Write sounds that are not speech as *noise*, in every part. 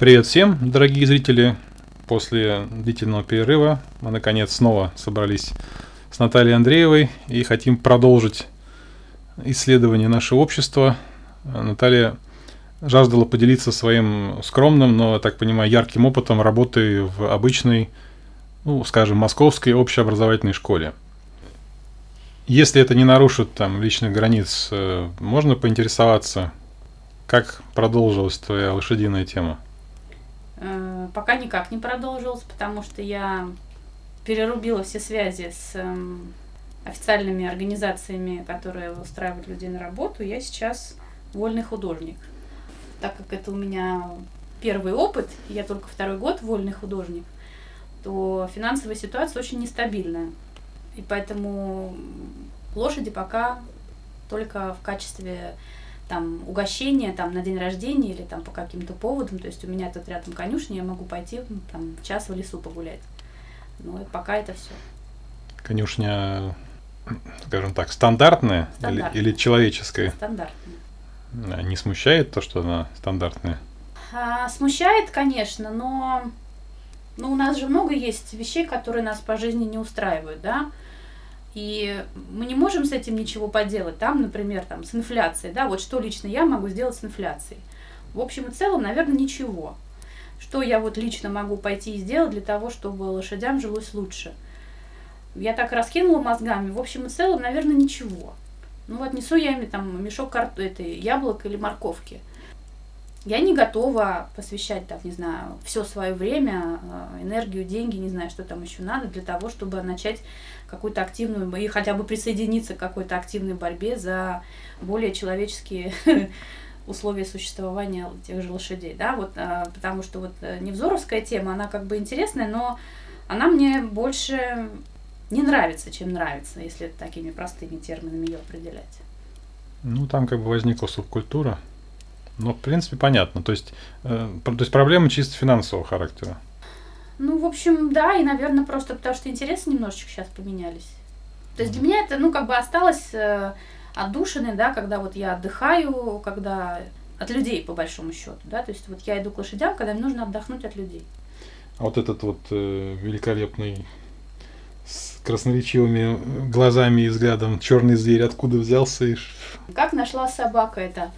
Привет всем, дорогие зрители! После длительного перерыва мы наконец снова собрались с Натальей Андреевой и хотим продолжить исследование нашего общества. Наталья жаждала поделиться своим скромным, но, так понимаю, ярким опытом работы в обычной, ну, скажем, московской общеобразовательной школе. Если это не нарушит там личных границ, э, можно поинтересоваться, как продолжилась твоя лошадиная тема? Э, пока никак не продолжилось, потому что я перерубила все связи с эм, официальными организациями, которые устраивают людей на работу. Я сейчас вольный художник. Так как это у меня первый опыт, я только второй год вольный художник, то финансовая ситуация очень нестабильная. И поэтому лошади пока только в качестве там угощение там на день рождения или там по каким-то поводам, то есть у меня тут рядом конюшня, я могу пойти ну, там час в лесу погулять. Ну и пока это все. Конюшня, скажем так, стандартная, стандартная. Или, или человеческая? Стандартная. А не смущает то, что она стандартная? А, смущает, конечно, но ну, у нас же много есть вещей, которые нас по жизни не устраивают, да. И мы не можем с этим ничего поделать. Там, например, там, с инфляцией, да, вот что лично я могу сделать с инфляцией. В общем и целом, наверное, ничего. Что я вот лично могу пойти и сделать для того, чтобы лошадям жилось лучше. Я так раскинула мозгами, в общем и целом, наверное, ничего. Ну вот несу я им там мешок карт... этой яблок или морковки. Я не готова посвящать, там, не знаю, все свое время, э, энергию, деньги, не знаю, что там еще надо, для того, чтобы начать какую-то активную, и хотя бы присоединиться к какой-то активной борьбе за более человеческие *laughs* условия существования тех же лошадей, да, вот, а, потому что вот э, невзоровская тема, она как бы интересная, но она мне больше не нравится, чем нравится, если такими простыми терминами ее определять. Ну, там как бы возникла субкультура, но, в принципе, понятно, то есть, э, то есть проблема чисто финансового характера. Ну, в общем, да, и, наверное, просто потому что интересы немножечко сейчас поменялись. То есть для меня это, ну, как бы осталось э, отдушины, да, когда вот я отдыхаю, когда от людей, по большому счету, да, то есть вот я иду к лошадям, когда мне нужно отдохнуть от людей. А вот этот вот э, великолепный с красноречивыми глазами и взглядом черный зверь откуда взялся? И... Как нашла собака это?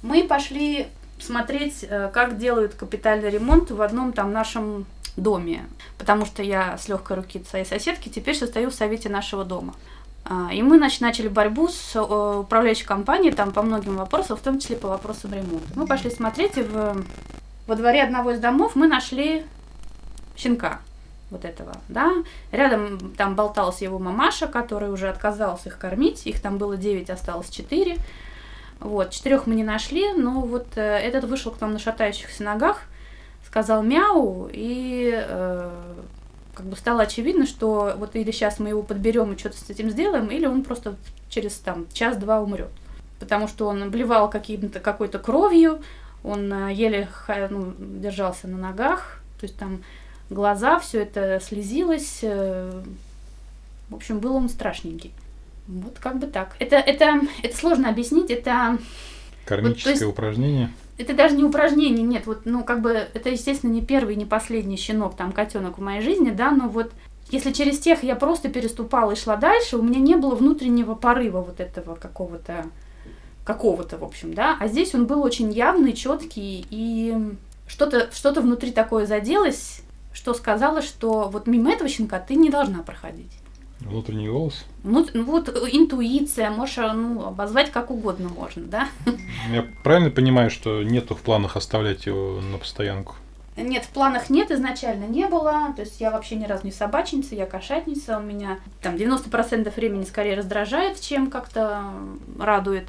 Мы пошли смотреть, э, как делают капитальный ремонт в одном там нашем доме, потому что я с легкой руки своей соседки теперь состою в совете нашего дома. А, и мы начали борьбу с управляющей компанией там по многим вопросам, в том числе по вопросам ремонта. Мы пошли смотреть, и в, во дворе одного из домов мы нашли щенка вот этого, да. Рядом там болталась его мамаша, который уже отказался их кормить. Их там было 9, осталось 4. Вот, четырех мы не нашли, но вот э, этот вышел к нам на шатающихся ногах – сказал мяу, и э, как бы стало очевидно, что вот или сейчас мы его подберем и что-то с этим сделаем, или он просто через там час-два умрет. Потому что он блевал каким-то какой-то кровью, он э, еле ну, держался на ногах, то есть там глаза, все это слезилось. Э, в общем, был он страшненький. Вот как бы так. Это, это, это сложно объяснить, это... Кармическое вот, есть, упражнение это даже не упражнение, нет, вот, ну, как бы, это, естественно, не первый, не последний щенок, там, котенок в моей жизни, да, но вот, если через тех я просто переступала и шла дальше, у меня не было внутреннего порыва вот этого какого-то, какого-то, в общем, да, а здесь он был очень явный, четкий, и что-то что внутри такое заделось, что сказала, что вот мимо этого щенка ты не должна проходить. Внутренний голос? Ну, вот интуиция, можешь ну, обозвать как угодно можно, да? Я правильно понимаю, что нету в планах оставлять его на постоянку? Нет, в планах нет, изначально не было. То есть я вообще ни разу не собачница, я кошатница. У меня там 90% времени скорее раздражает, чем как-то радует.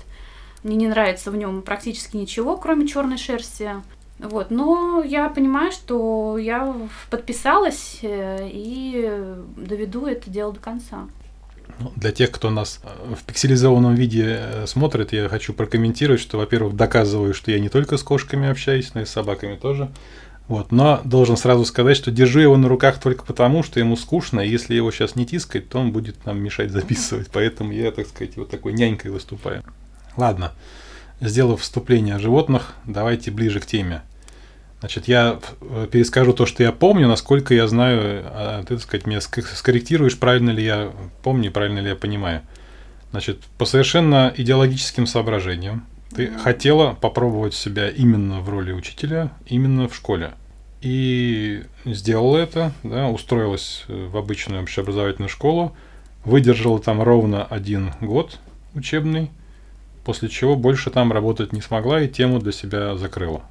Мне не нравится в нем практически ничего, кроме черной шерсти. Вот, но я понимаю, что я подписалась э, и доведу это дело до конца. Ну, для тех, кто нас э, в пикселизованном виде э, смотрит, я хочу прокомментировать, что, во-первых, доказываю, что я не только с кошками общаюсь, но и с собаками тоже. Вот, но должен сразу сказать, что держу его на руках только потому, что ему скучно, и если его сейчас не тискать, то он будет нам мешать записывать. *laughs* Поэтому я, так сказать, вот такой нянькой выступаю. Ладно. Сделав вступление о животных, давайте ближе к теме. Значит, я э, перескажу то, что я помню, насколько я знаю, а ты, так сказать, меня скорректируешь, правильно ли я помню, правильно ли я понимаю. Значит, по совершенно идеологическим соображениям ты mm-hmm. хотела попробовать себя именно в роли учителя, именно в школе. И сделала это, да, устроилась в обычную общеобразовательную школу, выдержала там ровно один год учебный, после чего больше там работать не смогла и тему для себя закрыла.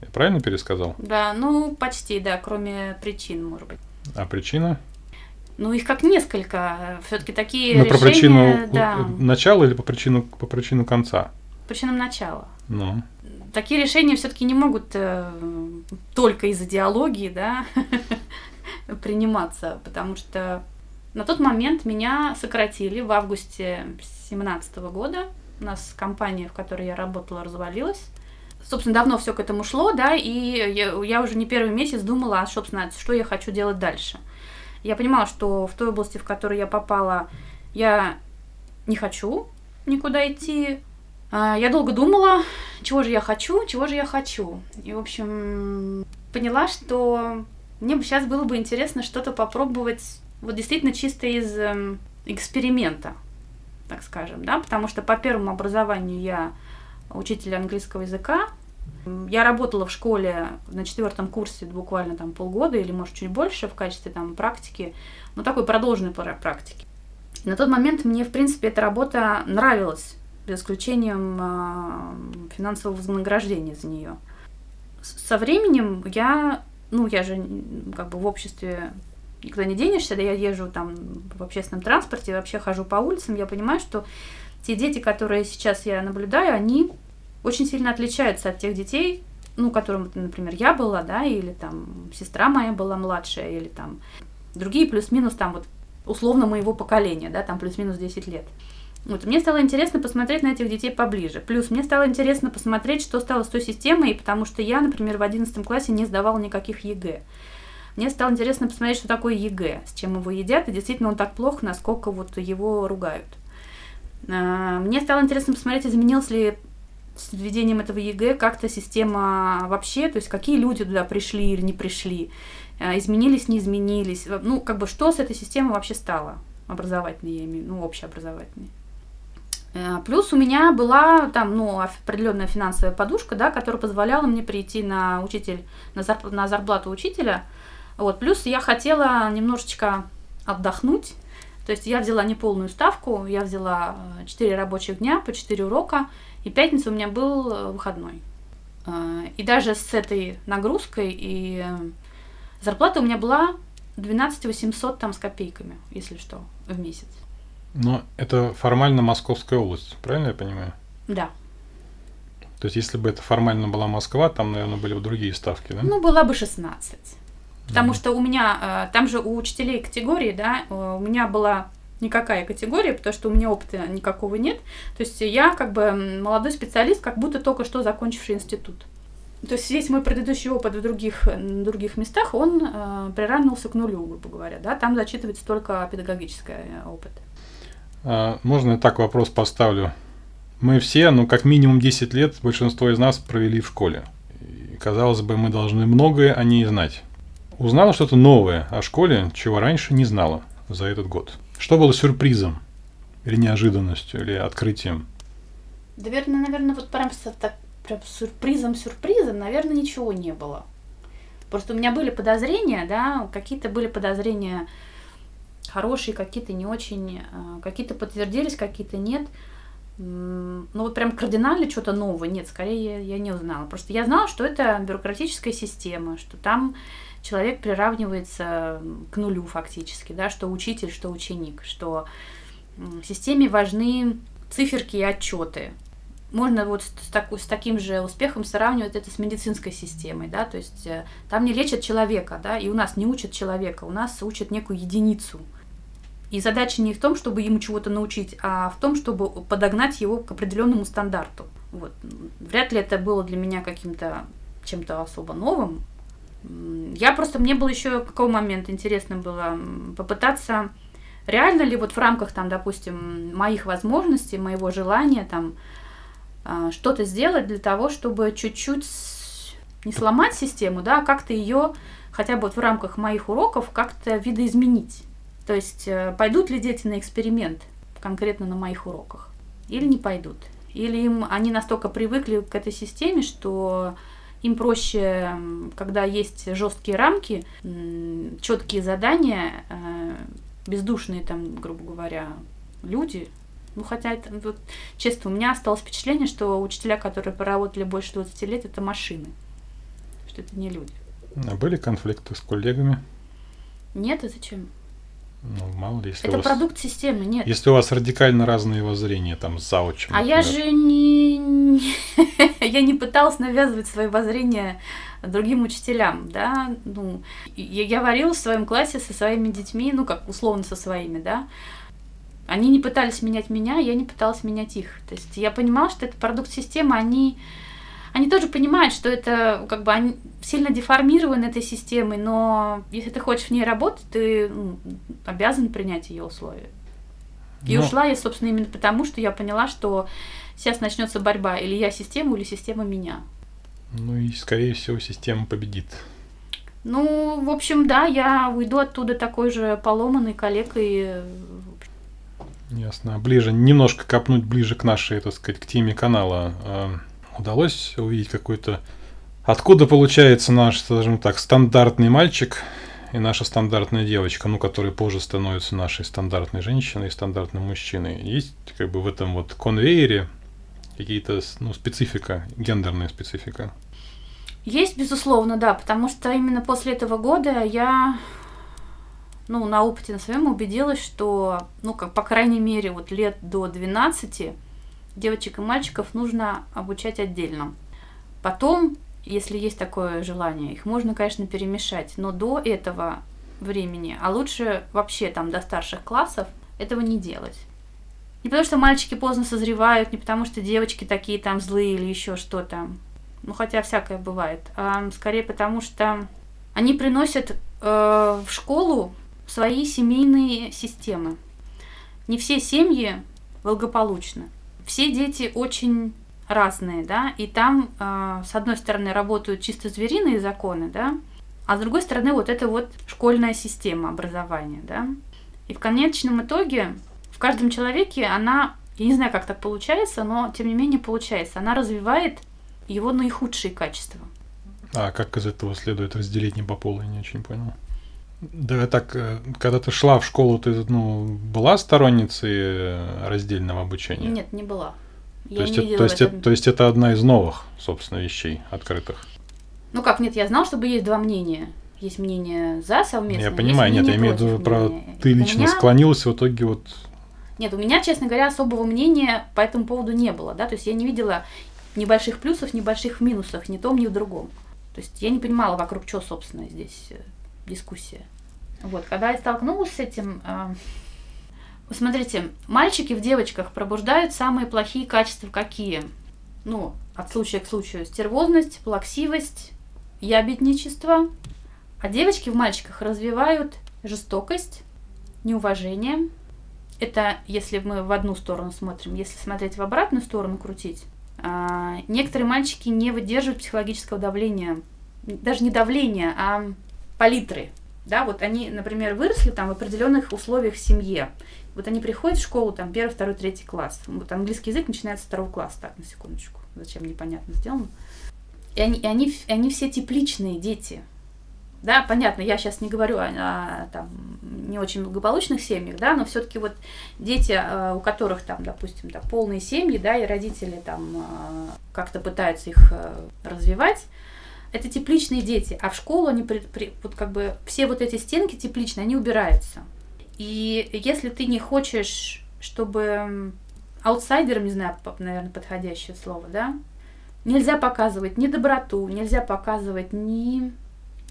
Я правильно пересказал? Да, ну почти, да, кроме причин, может быть. А причина? Ну, их как несколько. Все-таки такие ну, решения... про причину да. начала или по причину, по причину конца? Причинам начала. Ну. Такие решения все-таки не могут э, только из идеологии, да, *laughs* приниматься, потому что на тот момент меня сократили в августе 2017 года. У нас компания, в которой я работала, развалилась собственно, давно все к этому шло, да, и я, я уже не первый месяц думала, а, собственно, что я хочу делать дальше. Я понимала, что в той области, в которую я попала, я не хочу никуда идти. А, я долго думала, чего же я хочу, чего же я хочу. И, в общем, поняла, что мне бы сейчас было бы интересно что-то попробовать, вот действительно чисто из эм, эксперимента, так скажем, да, потому что по первому образованию я учитель английского языка. Я работала в школе на четвертом курсе буквально там полгода или, может, чуть больше в качестве там практики, ну, такой продолженной практики. На тот момент мне, в принципе, эта работа нравилась, за исключением э, финансового вознаграждения за нее. Со временем я, ну, я же как бы в обществе никуда не денешься, да я езжу там в общественном транспорте, вообще хожу по улицам, я понимаю, что те дети, которые сейчас я наблюдаю, они очень сильно отличаются от тех детей, ну, которым, например, я была, да, или там сестра моя была младшая, или там другие плюс-минус там вот условно моего поколения, да, там плюс-минус 10 лет. Вот, мне стало интересно посмотреть на этих детей поближе. Плюс мне стало интересно посмотреть, что стало с той системой, потому что я, например, в 11 классе не сдавала никаких ЕГЭ. Мне стало интересно посмотреть, что такое ЕГЭ, с чем его едят, и действительно он так плох, насколько вот его ругают. А, мне стало интересно посмотреть, изменилось ли с введением этого ЕГЭ как-то система вообще, то есть какие люди туда пришли или не пришли, э, изменились, не изменились, ну, как бы что с этой системой вообще стало, образовательной, я имею, ну, общеобразовательной. Э, плюс у меня была там, ну, определенная финансовая подушка, да, которая позволяла мне прийти на учитель, на, зарп, на зарплату учителя. Вот, плюс я хотела немножечко отдохнуть, то есть я взяла не полную ставку, я взяла 4 э, рабочих дня по 4 урока, и пятница у меня был э, выходной. Э, и даже с этой нагрузкой и зарплата у меня была 12 800 там с копейками, если что, в месяц. Но это формально Московская область, правильно я понимаю? Да. То есть, если бы это формально была Москва, там, наверное, были бы другие ставки, да? Ну, была бы 16. Потому mm что у меня, э, там же у учителей категории, да, у меня была никакая категория, потому что у меня опыта никакого нет. То есть я как бы молодой специалист, как будто только что закончивший институт. То есть весь мой предыдущий опыт в других, других местах, он э, приравнивался к нулю, грубо говоря. Да? Там зачитывается только педагогический э, опыт. А, можно я так вопрос поставлю? Мы все, ну, как минимум 10 лет, большинство из нас провели в школе. И, казалось бы, мы должны многое о ней знать. Узнала что-то новое о школе, чего раньше не знала за этот год. Что было сюрпризом? Или неожиданностью, или открытием? Наверное, наверное, вот прям, так, прям сюрпризом-сюрпризом, наверное, ничего не было. Просто у меня были подозрения, да, какие-то были подозрения хорошие, какие-то не очень, а, какие-то подтвердились, какие-то нет. Ну вот прям кардинально что-то нового, нет, скорее я, я не узнала. Просто я знала, что это бюрократическая система, что там человек приравнивается к нулю фактически, да, что учитель, что ученик, что в системе важны циферки и отчеты. Можно вот с, так, с таким же успехом сравнивать это с медицинской системой, да, то есть э, там не лечат человека, да, и у нас не учат человека, у нас учат некую единицу. И задача не в том, чтобы ему чего-то научить, а в том, чтобы подогнать его к определенному стандарту. Вот. Вряд ли это было для меня каким-то чем-то особо новым, я просто, мне было еще какой момент интересно было попытаться, реально ли вот в рамках там, допустим, моих возможностей, моего желания там а, что-то сделать для того, чтобы чуть-чуть не сломать систему, да, а как-то ее хотя бы вот в рамках моих уроков как-то видоизменить. То есть э, пойдут ли дети на эксперимент конкретно на моих уроках или не пойдут. Или им они настолько привыкли к этой системе, что им проще, когда есть жесткие рамки, четкие задания, э, бездушные там, грубо говоря, люди. Ну, хотя, это, вот, честно, у меня осталось впечатление, что учителя, которые проработали больше 20 лет, это машины, что это не люди. А были конфликты с коллегами? Нет, а зачем? Ну, мало ли, если Это вас, продукт системы, нет. если у вас радикально разные воззрения, там, с заучем. А я же не... *laughs* я не пыталась навязывать свои воззрения другим учителям, да, ну, я, я говорила в своем классе со своими детьми, ну, как условно со своими, да, они не пытались менять меня, я не пыталась менять их. То есть я понимала, что это продукт системы, они они тоже понимают, что это как бы они сильно деформированы этой системой, но если ты хочешь в ней работать, ты ну, обязан принять ее условия. И ну, ушла я, собственно, именно потому, что я поняла, что сейчас начнется борьба, или я система, или система меня. Ну и, скорее всего, система победит. Ну, в общем, да, я уйду оттуда такой же поломанной коллегой. Ясно. Ближе, немножко копнуть ближе к нашей, так сказать, к теме канала. Удалось увидеть какой-то... Откуда получается наш, скажем так, стандартный мальчик и наша стандартная девочка, ну, который позже становится нашей стандартной женщиной и стандартным мужчиной. Есть как бы в этом вот конвейере какие-то, ну, специфика, гендерная специфика? Есть, безусловно, да, потому что именно после этого года я, ну, на опыте на своем убедилась, что, ну, как, по крайней мере, вот лет до 12 девочек и мальчиков нужно обучать отдельно. Потом, если есть такое желание, их можно, конечно, перемешать, но до этого времени, а лучше вообще там до старших классов, этого не делать. Не потому что мальчики поздно созревают, не потому что девочки такие там злые или еще что-то. Ну, хотя всякое бывает. А скорее потому что они приносят э, в школу свои семейные системы. Не все семьи благополучны все дети очень разные, да, и там, э, с одной стороны, работают чисто звериные законы, да, а с другой стороны, вот это вот школьная система образования, да. И в конечном итоге в каждом человеке она, я не знаю, как так получается, но тем не менее получается, она развивает его наихудшие качества. А как из этого следует разделение по полу, я не очень понял. Да, так, э, когда ты шла в школу, ты ну, была сторонницей э, раздельного обучения? Нет, не была. Я то, есть, это, то, есть, это, то есть это одна из новых, собственно, вещей открытых? Ну как, нет, я знал, чтобы есть два мнения. Есть мнение за совместное. Я понимаю, нет, я имею в виду про ты лично меня... склонилась в итоге вот. Нет, у меня, честно говоря, особого мнения по этому поводу не было, да, то есть я не видела небольших плюсов, небольших минусов, ни в том, ни в другом. То есть я не понимала, вокруг чего, собственно, здесь э, дискуссия. Вот, когда я столкнулась с этим, э, смотрите, мальчики в девочках пробуждают самые плохие качества какие? Ну, от случая к случаю. Стервозность, плаксивость, ябедничество. А девочки в мальчиках развивают жестокость, неуважение. Это если мы в одну сторону смотрим. Если смотреть в обратную сторону, крутить, э, некоторые мальчики не выдерживают психологического давления. Даже не давления, а палитры да, вот они, например, выросли там в определенных условиях в семье. Вот они приходят в школу, там, первый, второй, третий класс. Вот английский язык начинается с второго класса, так, на секундочку. Зачем, непонятно сделано. И они, и они, и они все тепличные дети. Да, понятно, я сейчас не говорю о, о там, не очень благополучных семьях, да, но все-таки вот дети, э, у которых там, допустим, да, полные семьи, да, и родители там э, как-то пытаются их э, развивать, это тепличные дети, а в школу они при, при, вот как бы все вот эти стенки тепличные, они убираются. И если ты не хочешь, чтобы аутсайдером, не знаю, наверное, подходящее слово, да, нельзя показывать ни доброту, нельзя показывать ни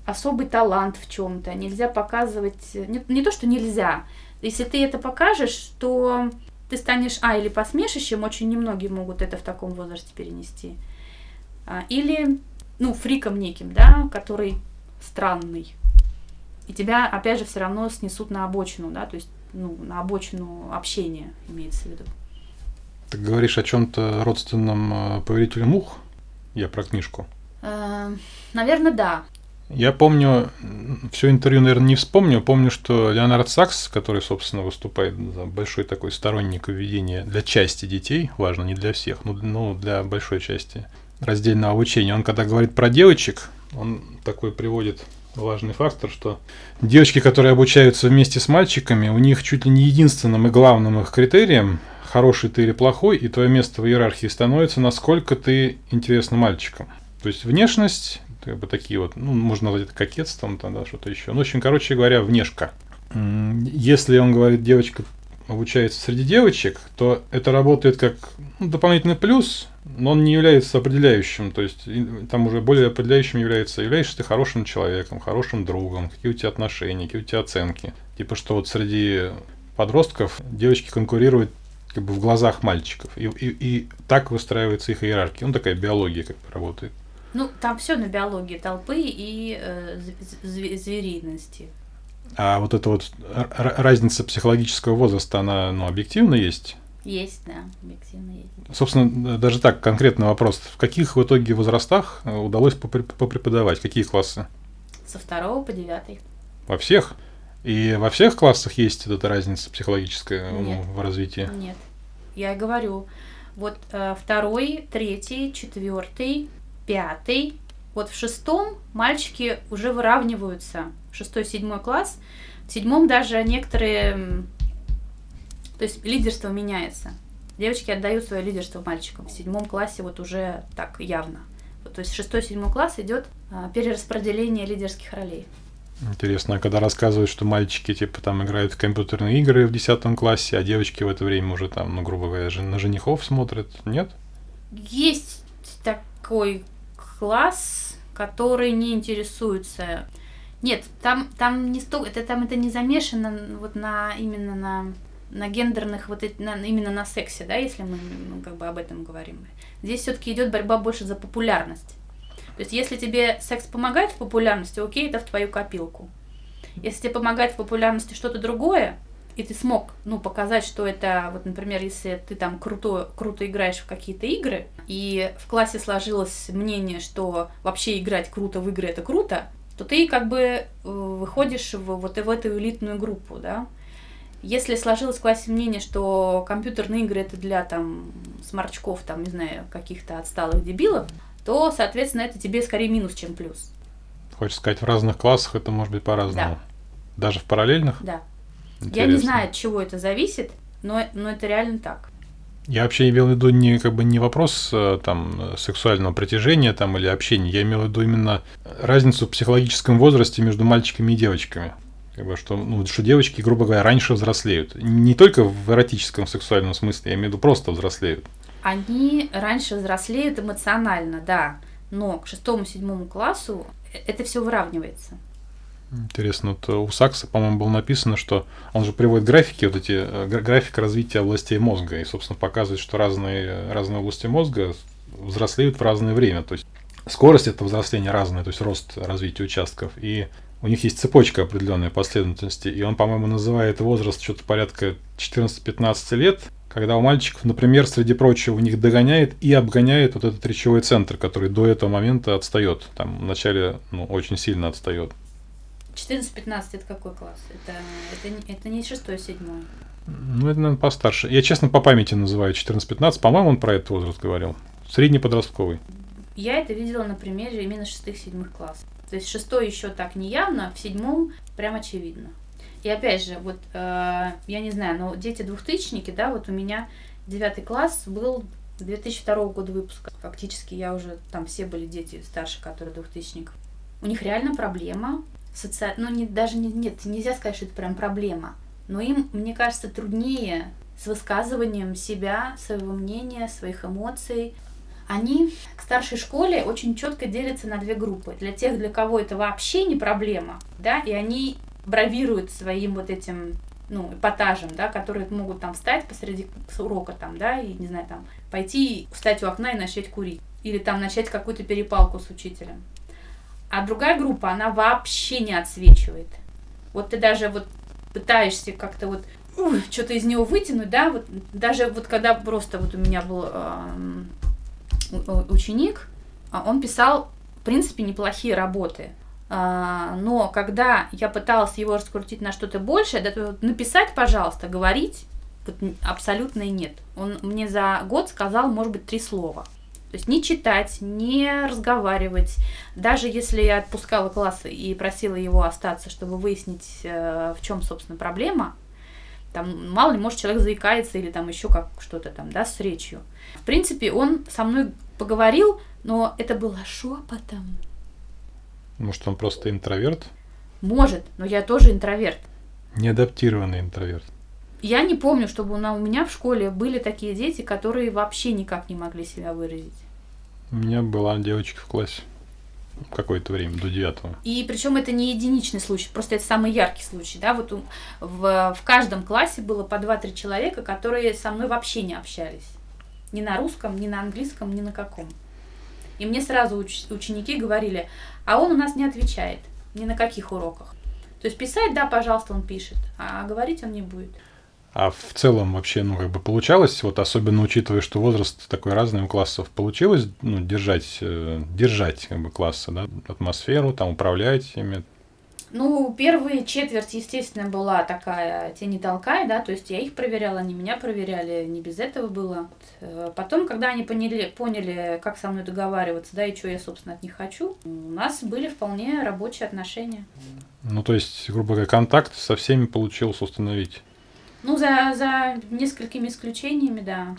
особый талант в чем-то, нельзя показывать, не, не то, что нельзя, если ты это покажешь, то ты станешь, а, или посмешищем, очень немногие могут это в таком возрасте перенести, а, или ну, фриком неким, да, который странный. И тебя, опять же, все равно снесут на обочину, да, то есть, ну, на обочину общения имеется в виду. Ты говоришь о чем-то родственном э, повелителю мух? Я про книжку. Э, наверное, да. Я помню, все интервью, наверное, не вспомню. Помню, что Леонард Сакс, который, собственно, выступает за большой такой сторонник введения для части детей, важно, не для всех, но, но для большой части раздельного обучения. Он когда говорит про девочек, он такой приводит важный фактор, что девочки, которые обучаются вместе с мальчиками, у них чуть ли не единственным и главным их критерием, хороший ты или плохой, и твое место в иерархии становится, насколько ты интересна мальчикам. То есть внешность, как бы такие вот, ну, можно назвать это кокетством, тогда что-то еще. Ну, в общем, короче говоря, внешка. Если он говорит, девочка обучается среди девочек, то это работает как ну, дополнительный плюс, но он не является определяющим. То есть там уже более определяющим является, являешься ты хорошим человеком, хорошим другом, какие у тебя отношения, какие у тебя оценки. Типа что вот среди подростков девочки конкурируют как бы в глазах мальчиков. И, и, и так выстраивается их иерархия. Ну, такая биология как бы работает. Ну, там все на биологии толпы и э, звериности. А вот эта вот разница психологического возраста, она ну, объективно есть? Есть, да, объективно есть. Собственно, даже так, конкретный вопрос. В каких в итоге возрастах э, удалось попреподавать? Какие классы? Со второго по девятый. Во всех? И во всех классах есть эта разница психологическая ну, Нет. в развитии? Нет. Я говорю, вот э, второй, третий, четвертый, пятый. Вот в шестом мальчики уже выравниваются. Шестой, седьмой класс. В седьмом даже некоторые... То есть лидерство меняется. Девочки отдают свое лидерство мальчикам. В седьмом классе вот уже так явно. То есть шестой, седьмой класс идет а, перераспределение лидерских ролей. Интересно, а когда рассказывают, что мальчики типа там играют в компьютерные игры в десятом классе, а девочки в это время уже там, ну, грубо говоря, на женихов смотрят, нет? Есть такой класс, который не интересуется. Нет, там, там не столько, это там это не замешано вот на именно на на гендерных вот эти, на, именно на сексе, да, если мы ну, как бы об этом говорим. Здесь все-таки идет борьба больше за популярность. То есть, если тебе секс помогает в популярности, окей, это в твою копилку. Если тебе помогает в популярности что-то другое, и ты смог, ну, показать, что это, вот, например, если ты там круто, круто играешь в какие-то игры, и в классе сложилось мнение, что вообще играть круто в игры это круто, то ты как бы э, выходишь в, вот в эту элитную группу, да. Если сложилось в классе мнение, что компьютерные игры это для там сморчков, там, не знаю, каких-то отсталых дебилов, то, соответственно, это тебе скорее минус, чем плюс. Хочешь сказать, в разных классах это может быть по-разному? Да. Даже в параллельных? Да. Интересно. Я не знаю, от чего это зависит, но, но это реально так. Я вообще имел в виду не как бы не вопрос э, там сексуального притяжения там или общения, я имел в виду именно разницу в психологическом возрасте между мальчиками и девочками. Как бы, что, ну, что девочки, грубо говоря, раньше взрослеют. Не только в эротическом сексуальном смысле, я имею в виду просто взрослеют. Они раньше взрослеют эмоционально, да, но к шестому-седьмому классу э, это все выравнивается. Интересно, вот у Сакса, по-моему, было написано, что он же приводит графики, вот эти э, график развития областей мозга, и, собственно, показывает, что разные, разные области мозга взрослеют в разное время. То есть скорость этого взросления разная, то есть рост развития участков. И у них есть цепочка определенной последовательности, и он, по-моему, называет возраст что-то порядка 14-15 лет, когда у мальчиков, например, среди прочего, у них догоняет и обгоняет вот этот речевой центр, который до этого момента отстает. Там вначале ну, очень сильно отстает. 14-15 это какой класс? Это, это, это не 6-7? Ну, это, наверное, постарше. Я, честно, по памяти называю 14-15. По-моему, он про этот возраст говорил. Средний подростковый. Я это видела на примере именно 6-7 классов. То есть шестой еще так не явно, в седьмом прям очевидно. И опять же, вот э, я не знаю, но дети двухтысячники, да, вот у меня девятый класс был 2002 года выпуска. Фактически я уже, там все были дети старше, которые двухтысячников. У них реально проблема соци... ну не, даже не, нет, нельзя сказать, что это прям проблема, но им, мне кажется, труднее с высказыванием себя, своего мнения, своих эмоций. Они к старшей школе очень четко делятся на две группы. Для тех, для кого это вообще не проблема, да, и они бравируют своим вот этим ну, эпатажем, да, которые могут там встать посреди урока там, да, и, не знаю, там, пойти встать у окна и начать курить. Или там начать какую-то перепалку с учителем. А другая группа, она вообще не отсвечивает. Вот ты даже вот пытаешься как-то вот что-то из него вытянуть, да, вот даже вот когда просто вот у меня был э, ученик, а он писал в принципе, неплохие работы. А, но когда я пыталась его раскрутить на что-то большее, написать, пожалуйста, говорить, абсолютно и нет. Он мне за год сказал, может быть, три слова. То есть не читать, не разговаривать. Даже если я отпускала классы и просила его остаться, чтобы выяснить, э, в чем, собственно, проблема, там, мало ли, может, человек заикается или там еще как что-то там, да, с речью. В принципе, он со мной поговорил, но это было шепотом. Может, он просто интроверт? Может, но я тоже интроверт. Неадаптированный интроверт. Я не помню, чтобы у меня в школе были такие дети, которые вообще никак не могли себя выразить. У меня была девочка в классе какое-то время, до девятого. И причем это не единичный случай, просто это самый яркий случай, да, вот в, в каждом классе было по 2-3 человека, которые со мной вообще не общались. Ни на русском, ни на английском, ни на каком. И мне сразу уч- ученики говорили, а он у нас не отвечает ни на каких уроках. То есть писать, да, пожалуйста, он пишет, а говорить он не будет. А в целом вообще, ну, как бы получалось, вот особенно учитывая, что возраст такой разный у классов, получилось, ну, держать, э, держать, как бы, классы, да, атмосферу, там, управлять ими? Ну, первая четверть, естественно, была такая тени толкай, да, то есть я их проверяла, они меня проверяли, не без этого было. Э, потом, когда они поняли, поняли, как со мной договариваться, да, и что я, собственно, от них хочу, у нас были вполне рабочие отношения. Ну, то есть, грубо говоря, контакт со всеми получился установить? Ну, за, за несколькими исключениями, да.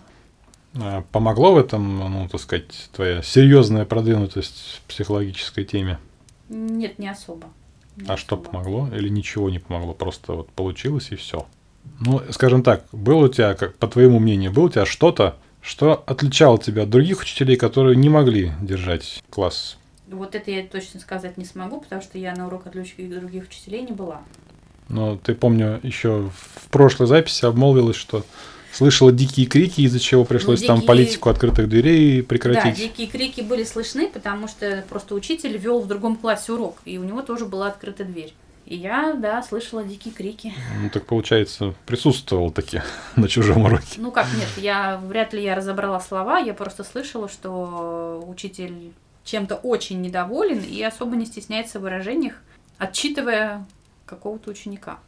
А помогло в этом, ну, так сказать, твоя серьезная продвинутость в психологической теме? Нет, не особо. Не а особо. что помогло? Или ничего не помогло? Просто вот получилось и все. Ну, скажем так, было у тебя, как по твоему мнению, было у тебя что-то, что отличало тебя от других учителей, которые не могли держать класс? Вот это я точно сказать не смогу, потому что я на уроках других учителей не была. Но ты, помню, еще в прошлой записи обмолвилась, что слышала дикие крики, из-за чего пришлось ну, дикие... там политику открытых дверей прекратить. Да, дикие крики были слышны, потому что просто учитель вел в другом классе урок, и у него тоже была открыта дверь. И я, да, слышала дикие крики. Ну, так получается, присутствовал таки *laughs* на чужом уроке. Ну, как нет, я вряд ли я разобрала слова, я просто слышала, что учитель чем-то очень недоволен и особо не стесняется в выражениях, отчитывая какого-то ученика.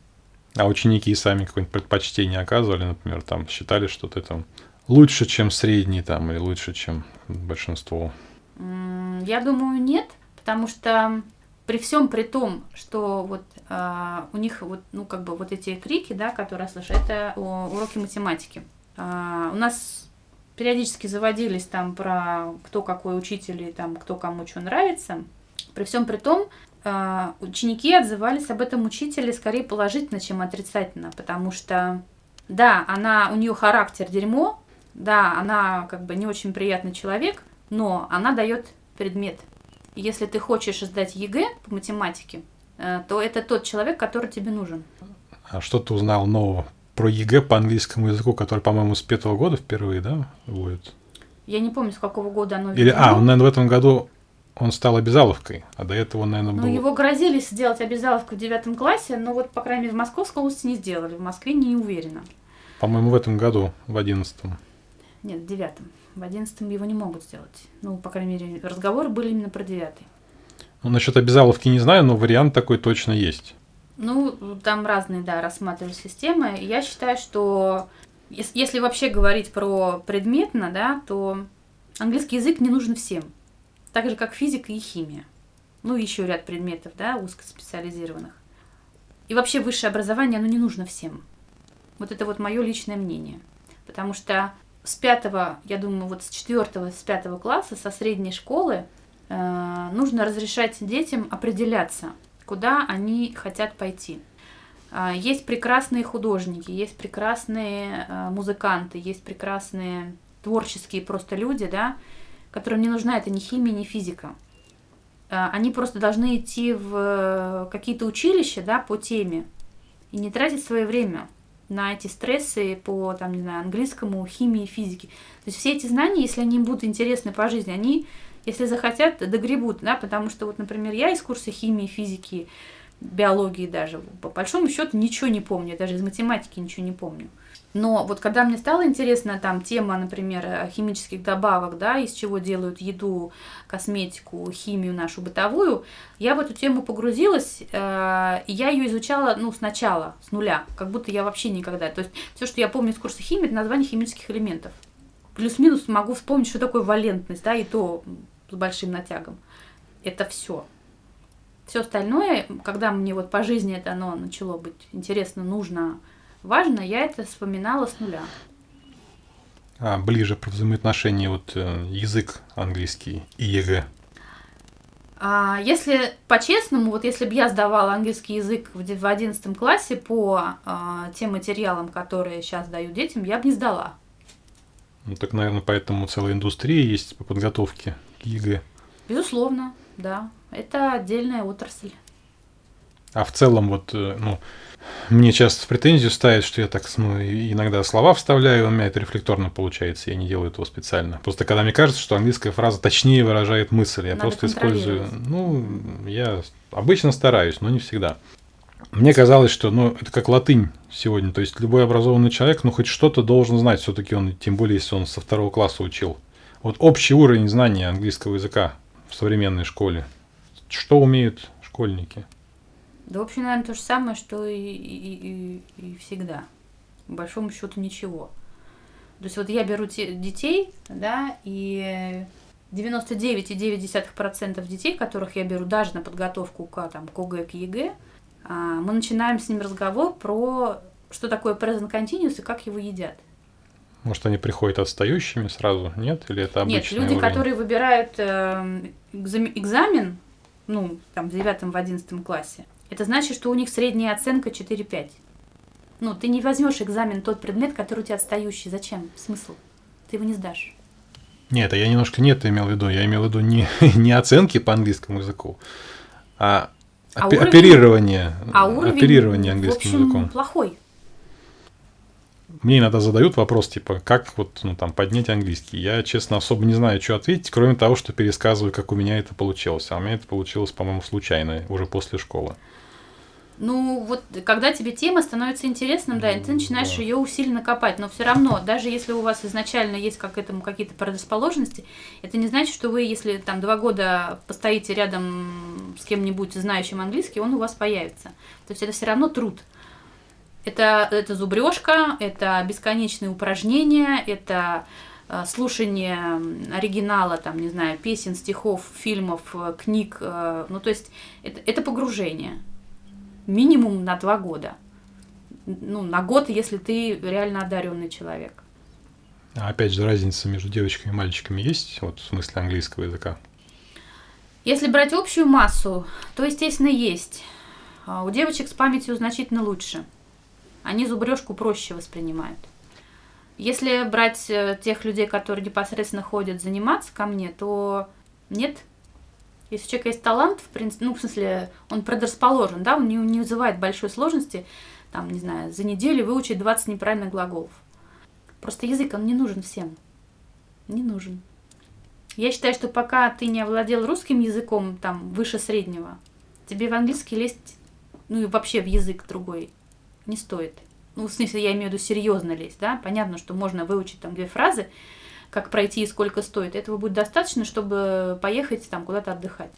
А ученики сами какое-нибудь предпочтение оказывали, например, там считали, что ты там лучше, чем средний там, или лучше, чем большинство? Я думаю, нет, потому что при всем при том, что вот э, у них вот, ну, как бы вот эти крики, да, которые я слышу, это уроки математики. Э, у нас периодически заводились там про кто какой учитель и там кто кому что нравится. При всем при том, ученики отзывались об этом учителе скорее положительно, чем отрицательно, потому что, да, она, у нее характер дерьмо, да, она как бы не очень приятный человек, но она дает предмет. Если ты хочешь сдать ЕГЭ по математике, э, то это тот человек, который тебе нужен. А что ты узнал нового про ЕГЭ по английскому языку, который, по-моему, с пятого года впервые, да, будет? Я не помню, с какого года оно Или, а, он, наверное, в этом году он стал обязаловкой, а до этого, наверное, ну, был... Ну, его грозили сделать обязаловку в девятом классе, но вот, по крайней мере, в Московской области не сделали, в Москве не уверена. По-моему, в этом году, в одиннадцатом. Нет, в девятом. В одиннадцатом его не могут сделать. Ну, по крайней мере, разговоры были именно про девятый. Ну, насчет обязаловки не знаю, но вариант такой точно есть. Ну, там разные, да, рассматривали системы. Я считаю, что если вообще говорить про предметно, да, то английский язык не нужен всем так же как физика и химия. Ну, еще ряд предметов, да, узкоспециализированных. И вообще высшее образование, оно не нужно всем. Вот это вот мое личное мнение. Потому что с пятого, я думаю, вот с четвертого, с пятого класса, со средней школы, э, нужно разрешать детям определяться, куда они хотят пойти. Э, есть прекрасные художники, есть прекрасные э, музыканты, есть прекрасные творческие просто люди, да, которым не нужна это ни химия, ни физика. А, они просто должны идти в э, какие-то училища да, по теме и не тратить свое время на эти стрессы по там, не знаю, английскому, химии, физике. То есть все эти знания, если они им будут интересны по жизни, они, если захотят, догребут, да, потому что вот, например, я из курса химии, физики, биологии даже. По большому счету ничего не помню, даже из математики ничего не помню. Но вот когда мне стало интересна там тема, например, химических добавок, да, из чего делают еду, косметику, химию нашу бытовую, я в эту тему погрузилась, э, и я ее изучала, ну, сначала, с нуля, как будто я вообще никогда. То есть все, что я помню из курса химии, это название химических элементов. Плюс-минус могу вспомнить, что такое валентность, да, и то с большим натягом. Это все. Все остальное, когда мне вот по жизни это оно начало быть интересно, нужно, важно, я это вспоминала с нуля. А ближе про взаимоотношения вот э, язык английский и ЕГЭ. А, если по-честному, вот если бы я сдавала английский язык в, в 11 классе по а, тем материалам, которые сейчас дают детям, я бы не сдала. Ну так, наверное, поэтому целая индустрия есть по подготовке к ЕГЭ. Безусловно, да. Это отдельная отрасль. А в целом, вот, э, ну, мне часто в претензию ставят, что я так ну, иногда слова вставляю, у меня это рефлекторно получается, я не делаю этого специально. Просто когда мне кажется, что английская фраза точнее выражает мысль, я Надо просто использую. Ну, я обычно стараюсь, но не всегда. Мне казалось, что ну, это как латынь сегодня. То есть любой образованный человек, ну, хоть что-то должен знать. Все-таки он, тем более, если он со второго класса учил. Вот общий уровень знания английского языка в современной школе. Что умеют школьники? Да, в общем, наверное, то же самое, что и, и, и, и всегда. По большому счету ничего. То есть вот я беру те, детей, да, и 99,9% детей, которых я беру даже на подготовку к, там, к ОГЭ, к ЕГЭ, а, мы начинаем с ним разговор про что такое present continuous и как его едят. Может, они приходят отстающими сразу, нет? Или это обычный Нет, люди, уровень? которые выбирают э, экзамен, ну, там, в девятом, в одиннадцатом классе, это значит, что у них средняя оценка 4-5. Ну, ты не возьмешь экзамен тот предмет, который у тебя отстающий. Зачем? Смысл? Ты его не сдашь. Нет, а я немножко не это имел в виду. Я имел в виду не, *laughs* не оценки по английскому языку, а, а оперирование, оперирование, а уровень, оперирование английским в общем, языком. плохой мне иногда задают вопрос, типа, как вот, ну, там, поднять английский. Я, честно, особо не знаю, что ответить, кроме того, что пересказываю, как у меня это получилось. А у меня это получилось, по-моему, случайно, уже после школы. Ну, вот когда тебе тема становится интересным, да, и ты начинаешь да. ее усиленно копать, но все равно, даже если у вас изначально есть как к этому какие-то предрасположенности, это не значит, что вы, если там два года постоите рядом с кем-нибудь знающим английский, он у вас появится. То есть это все равно труд. Это, это зубрежка, это бесконечные упражнения, это э, слушание оригинала, там, не знаю, песен, стихов, фильмов, э, книг. Э, ну, то есть это, это погружение. Минимум на два года. Ну, на год, если ты реально одаренный человек. А опять же, разница между девочками и мальчиками есть, вот в смысле английского языка? Если брать общую массу, то, естественно, есть. А у девочек с памятью значительно лучше – они зубрежку проще воспринимают. Если брать э, тех людей, которые непосредственно ходят заниматься ко мне, то нет. Если у человека есть талант, в принципе, ну, в смысле, он предрасположен, да, он не, не вызывает большой сложности, там, не знаю, за неделю выучить 20 неправильных глаголов. Просто язык, он не нужен всем. Не нужен. Я считаю, что пока ты не овладел русским языком, там, выше среднего, тебе в английский лезть, ну и вообще в язык другой не стоит. Ну, в смысле, я имею в виду серьезно лезть, да. Понятно, что можно выучить там две фразы, как пройти и сколько стоит. Этого будет достаточно, чтобы поехать там куда-то отдыхать.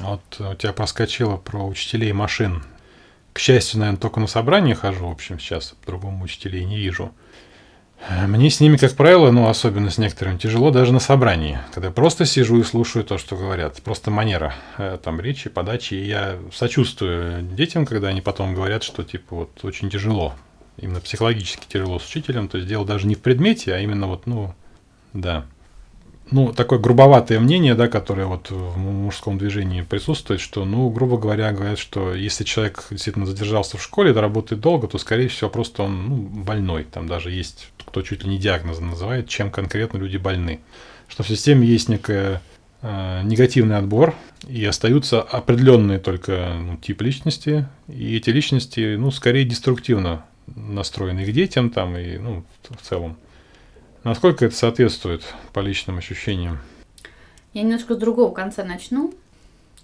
Вот у тебя проскочило про учителей машин. К счастью, наверное, только на собрание хожу, в общем, сейчас по-другому учителей не вижу. Мне с ними, как правило, ну, особенно с некоторыми, тяжело даже на собрании, когда просто сижу и слушаю то, что говорят. Просто манера э, там речи, подачи. И я сочувствую детям, когда они потом говорят, что, типа, вот очень тяжело. Именно психологически тяжело с учителем. То есть дело даже не в предмете, а именно вот, ну, да. Ну, такое грубоватое мнение, да, которое вот в мужском движении присутствует, что, ну, грубо говоря, говорят, что если человек действительно задержался в школе, работает долго, то, скорее всего, просто он ну, больной. Там даже есть кто чуть ли не диагноз называет, чем конкретно люди больны. Что в системе есть некая э, негативный отбор, и остаются определенные только ну, тип личности, и эти личности, ну, скорее деструктивно настроены к детям там и, ну, в целом. Насколько это соответствует по личным ощущениям? Я немножко с другого конца начну.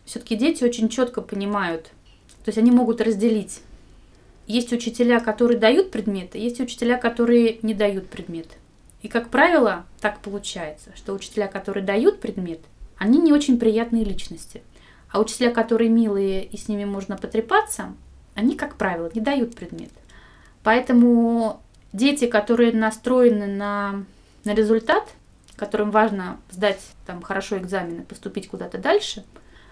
Все-таки дети очень четко понимают, То есть они могут разделить. Есть учителя, которые дают предметы, есть учителя, которые не дают предмет. И, как правило, так получается, что учителя, которые дают предмет, они не очень приятные личности. А учителя, которые милые и с ними можно потрепаться, они, как правило, не дают предмет. Поэтому дети, которые настроены на, на результат, которым важно сдать там, хорошо экзамены, поступить куда-то дальше,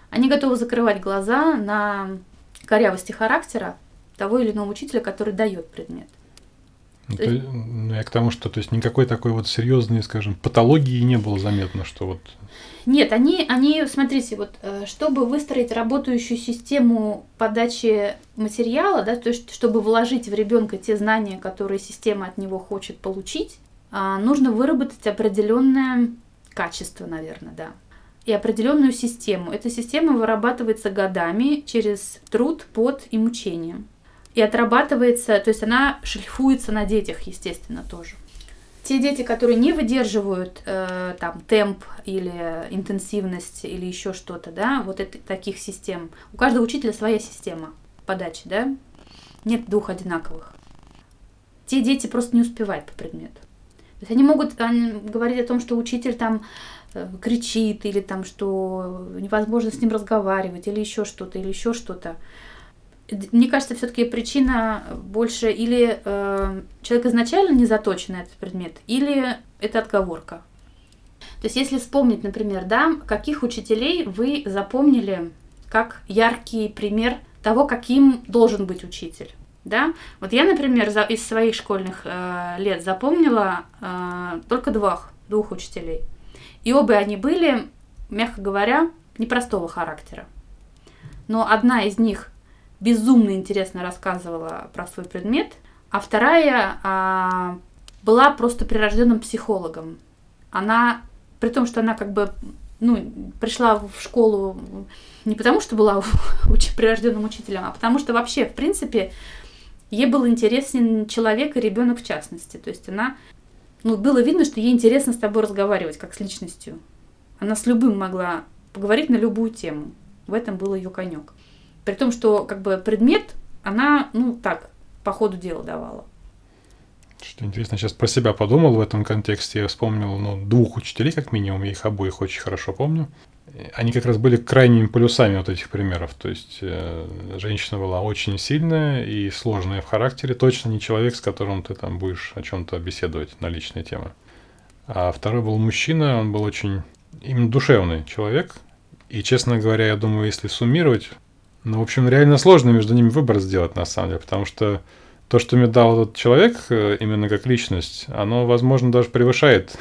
они готовы закрывать глаза на корявости характера того или иного учителя, который дает предмет. Ну, то, ну, я к тому, что то есть никакой такой вот серьезной, скажем, патологии не было заметно, что вот. Нет, они, они, смотрите, вот, э, чтобы выстроить работающую систему подачи материала, да, то есть чтобы вложить в ребенка те знания, которые система от него хочет получить, а, нужно выработать определенное качество, наверное, да, и определенную систему. Эта система вырабатывается годами через труд, пот и мучение и отрабатывается, то есть она шлифуется на детях, естественно, тоже. Те дети, которые не выдерживают э, там темп или интенсивность или еще что-то, да, вот это, таких систем. У каждого учителя своя система подачи, да, нет двух одинаковых. Те дети просто не успевают по предмету. То есть они могут они, говорить о том, что учитель там э, кричит или там, что невозможно с ним разговаривать или еще что-то, или еще что-то мне кажется, все-таки причина больше или э, человек изначально не заточен на этот предмет, или это отговорка. То есть, если вспомнить, например, да, каких учителей вы запомнили как яркий пример того, каким должен быть учитель. Да? Вот я, например, за, из своих школьных э, лет запомнила э, только двух, двух учителей. И оба они были, мягко говоря, непростого характера. Но одна из них безумно интересно рассказывала про свой предмет, а вторая а, была просто прирожденным психологом. Она, при том, что она как бы ну, пришла в школу не потому, что была *laughs* уч- прирожденным учителем, а потому что вообще, в принципе, ей был интересен человек и ребенок в частности. То есть она, ну, было видно, что ей интересно с тобой разговаривать, как с личностью. Она с любым могла поговорить на любую тему. В этом был ее конек. При том, что как бы предмет она, ну так, по ходу дела давала. Что интересно, сейчас про себя подумал в этом контексте. Я вспомнил ну, двух учителей, как минимум, я их обоих очень хорошо помню. Они как раз были крайними полюсами вот этих примеров. То есть э, женщина была очень сильная и сложная в характере, точно не человек, с которым ты там будешь о чем-то беседовать на личные темы. А второй был мужчина, он был очень именно душевный человек. И, честно говоря, я думаю, если суммировать ну, в общем, реально сложно между ними выбор сделать, на самом деле, потому что то, что мне дал этот человек, э, именно как личность, оно, возможно, даже превышает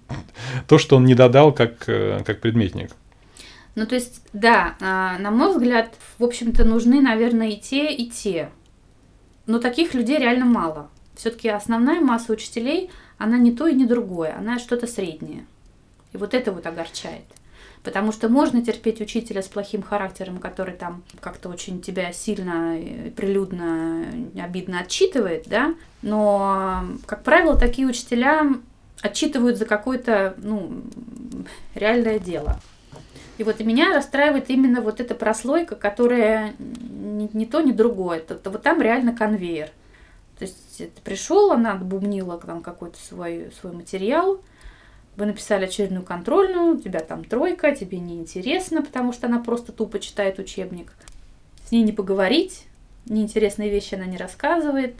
*laughs* то, что он не додал как, э, как предметник. Ну, то есть, да, а, на мой взгляд, в общем-то, нужны, наверное, и те, и те. Но таких людей реально мало. Все-таки основная масса учителей, она не то и не другое, она что-то среднее. И вот это вот огорчает. Потому что можно терпеть учителя с плохим характером, который там как-то очень тебя сильно, прилюдно, обидно отчитывает, да, но, как правило, такие учителя отчитывают за какое-то, ну, реальное дело. И вот и меня расстраивает именно вот эта прослойка, которая ни, ни то, ни другое. Это, это вот там реально конвейер. То есть ты пришел, она отбумнила там какой-то свой, свой материал, вы написали очередную контрольную, у тебя там тройка, тебе неинтересно, потому что она просто тупо читает учебник. С ней не поговорить, неинтересные вещи она не рассказывает,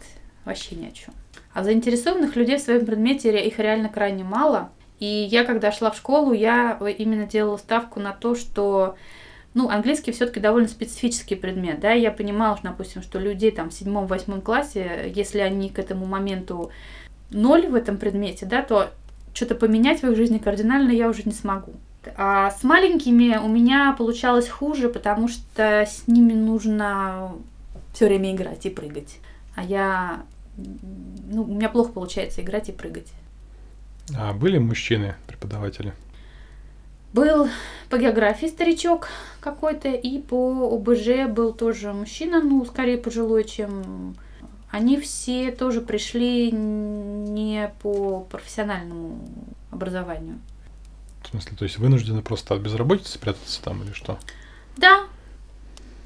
вообще ни о чем. А заинтересованных людей в своем предмете их реально крайне мало. И я, когда шла в школу, я именно делала ставку на то, что ну, английский все-таки довольно специфический предмет, да, я понимала, что, допустим, что людей там в седьмом-восьмом классе, если они к этому моменту ноль в этом предмете, да, то что-то поменять в их жизни кардинально я уже не смогу. А с маленькими у меня получалось хуже, потому что с ними нужно все время играть и прыгать. А я... Ну, у меня плохо получается играть и прыгать. А были мужчины преподаватели? Был по географии старичок какой-то, и по ОБЖ был тоже мужчина, ну, скорее пожилой, чем они все тоже пришли не по профессиональному образованию. В смысле, то есть вынуждены просто от безработицы спрятаться там или что? Да.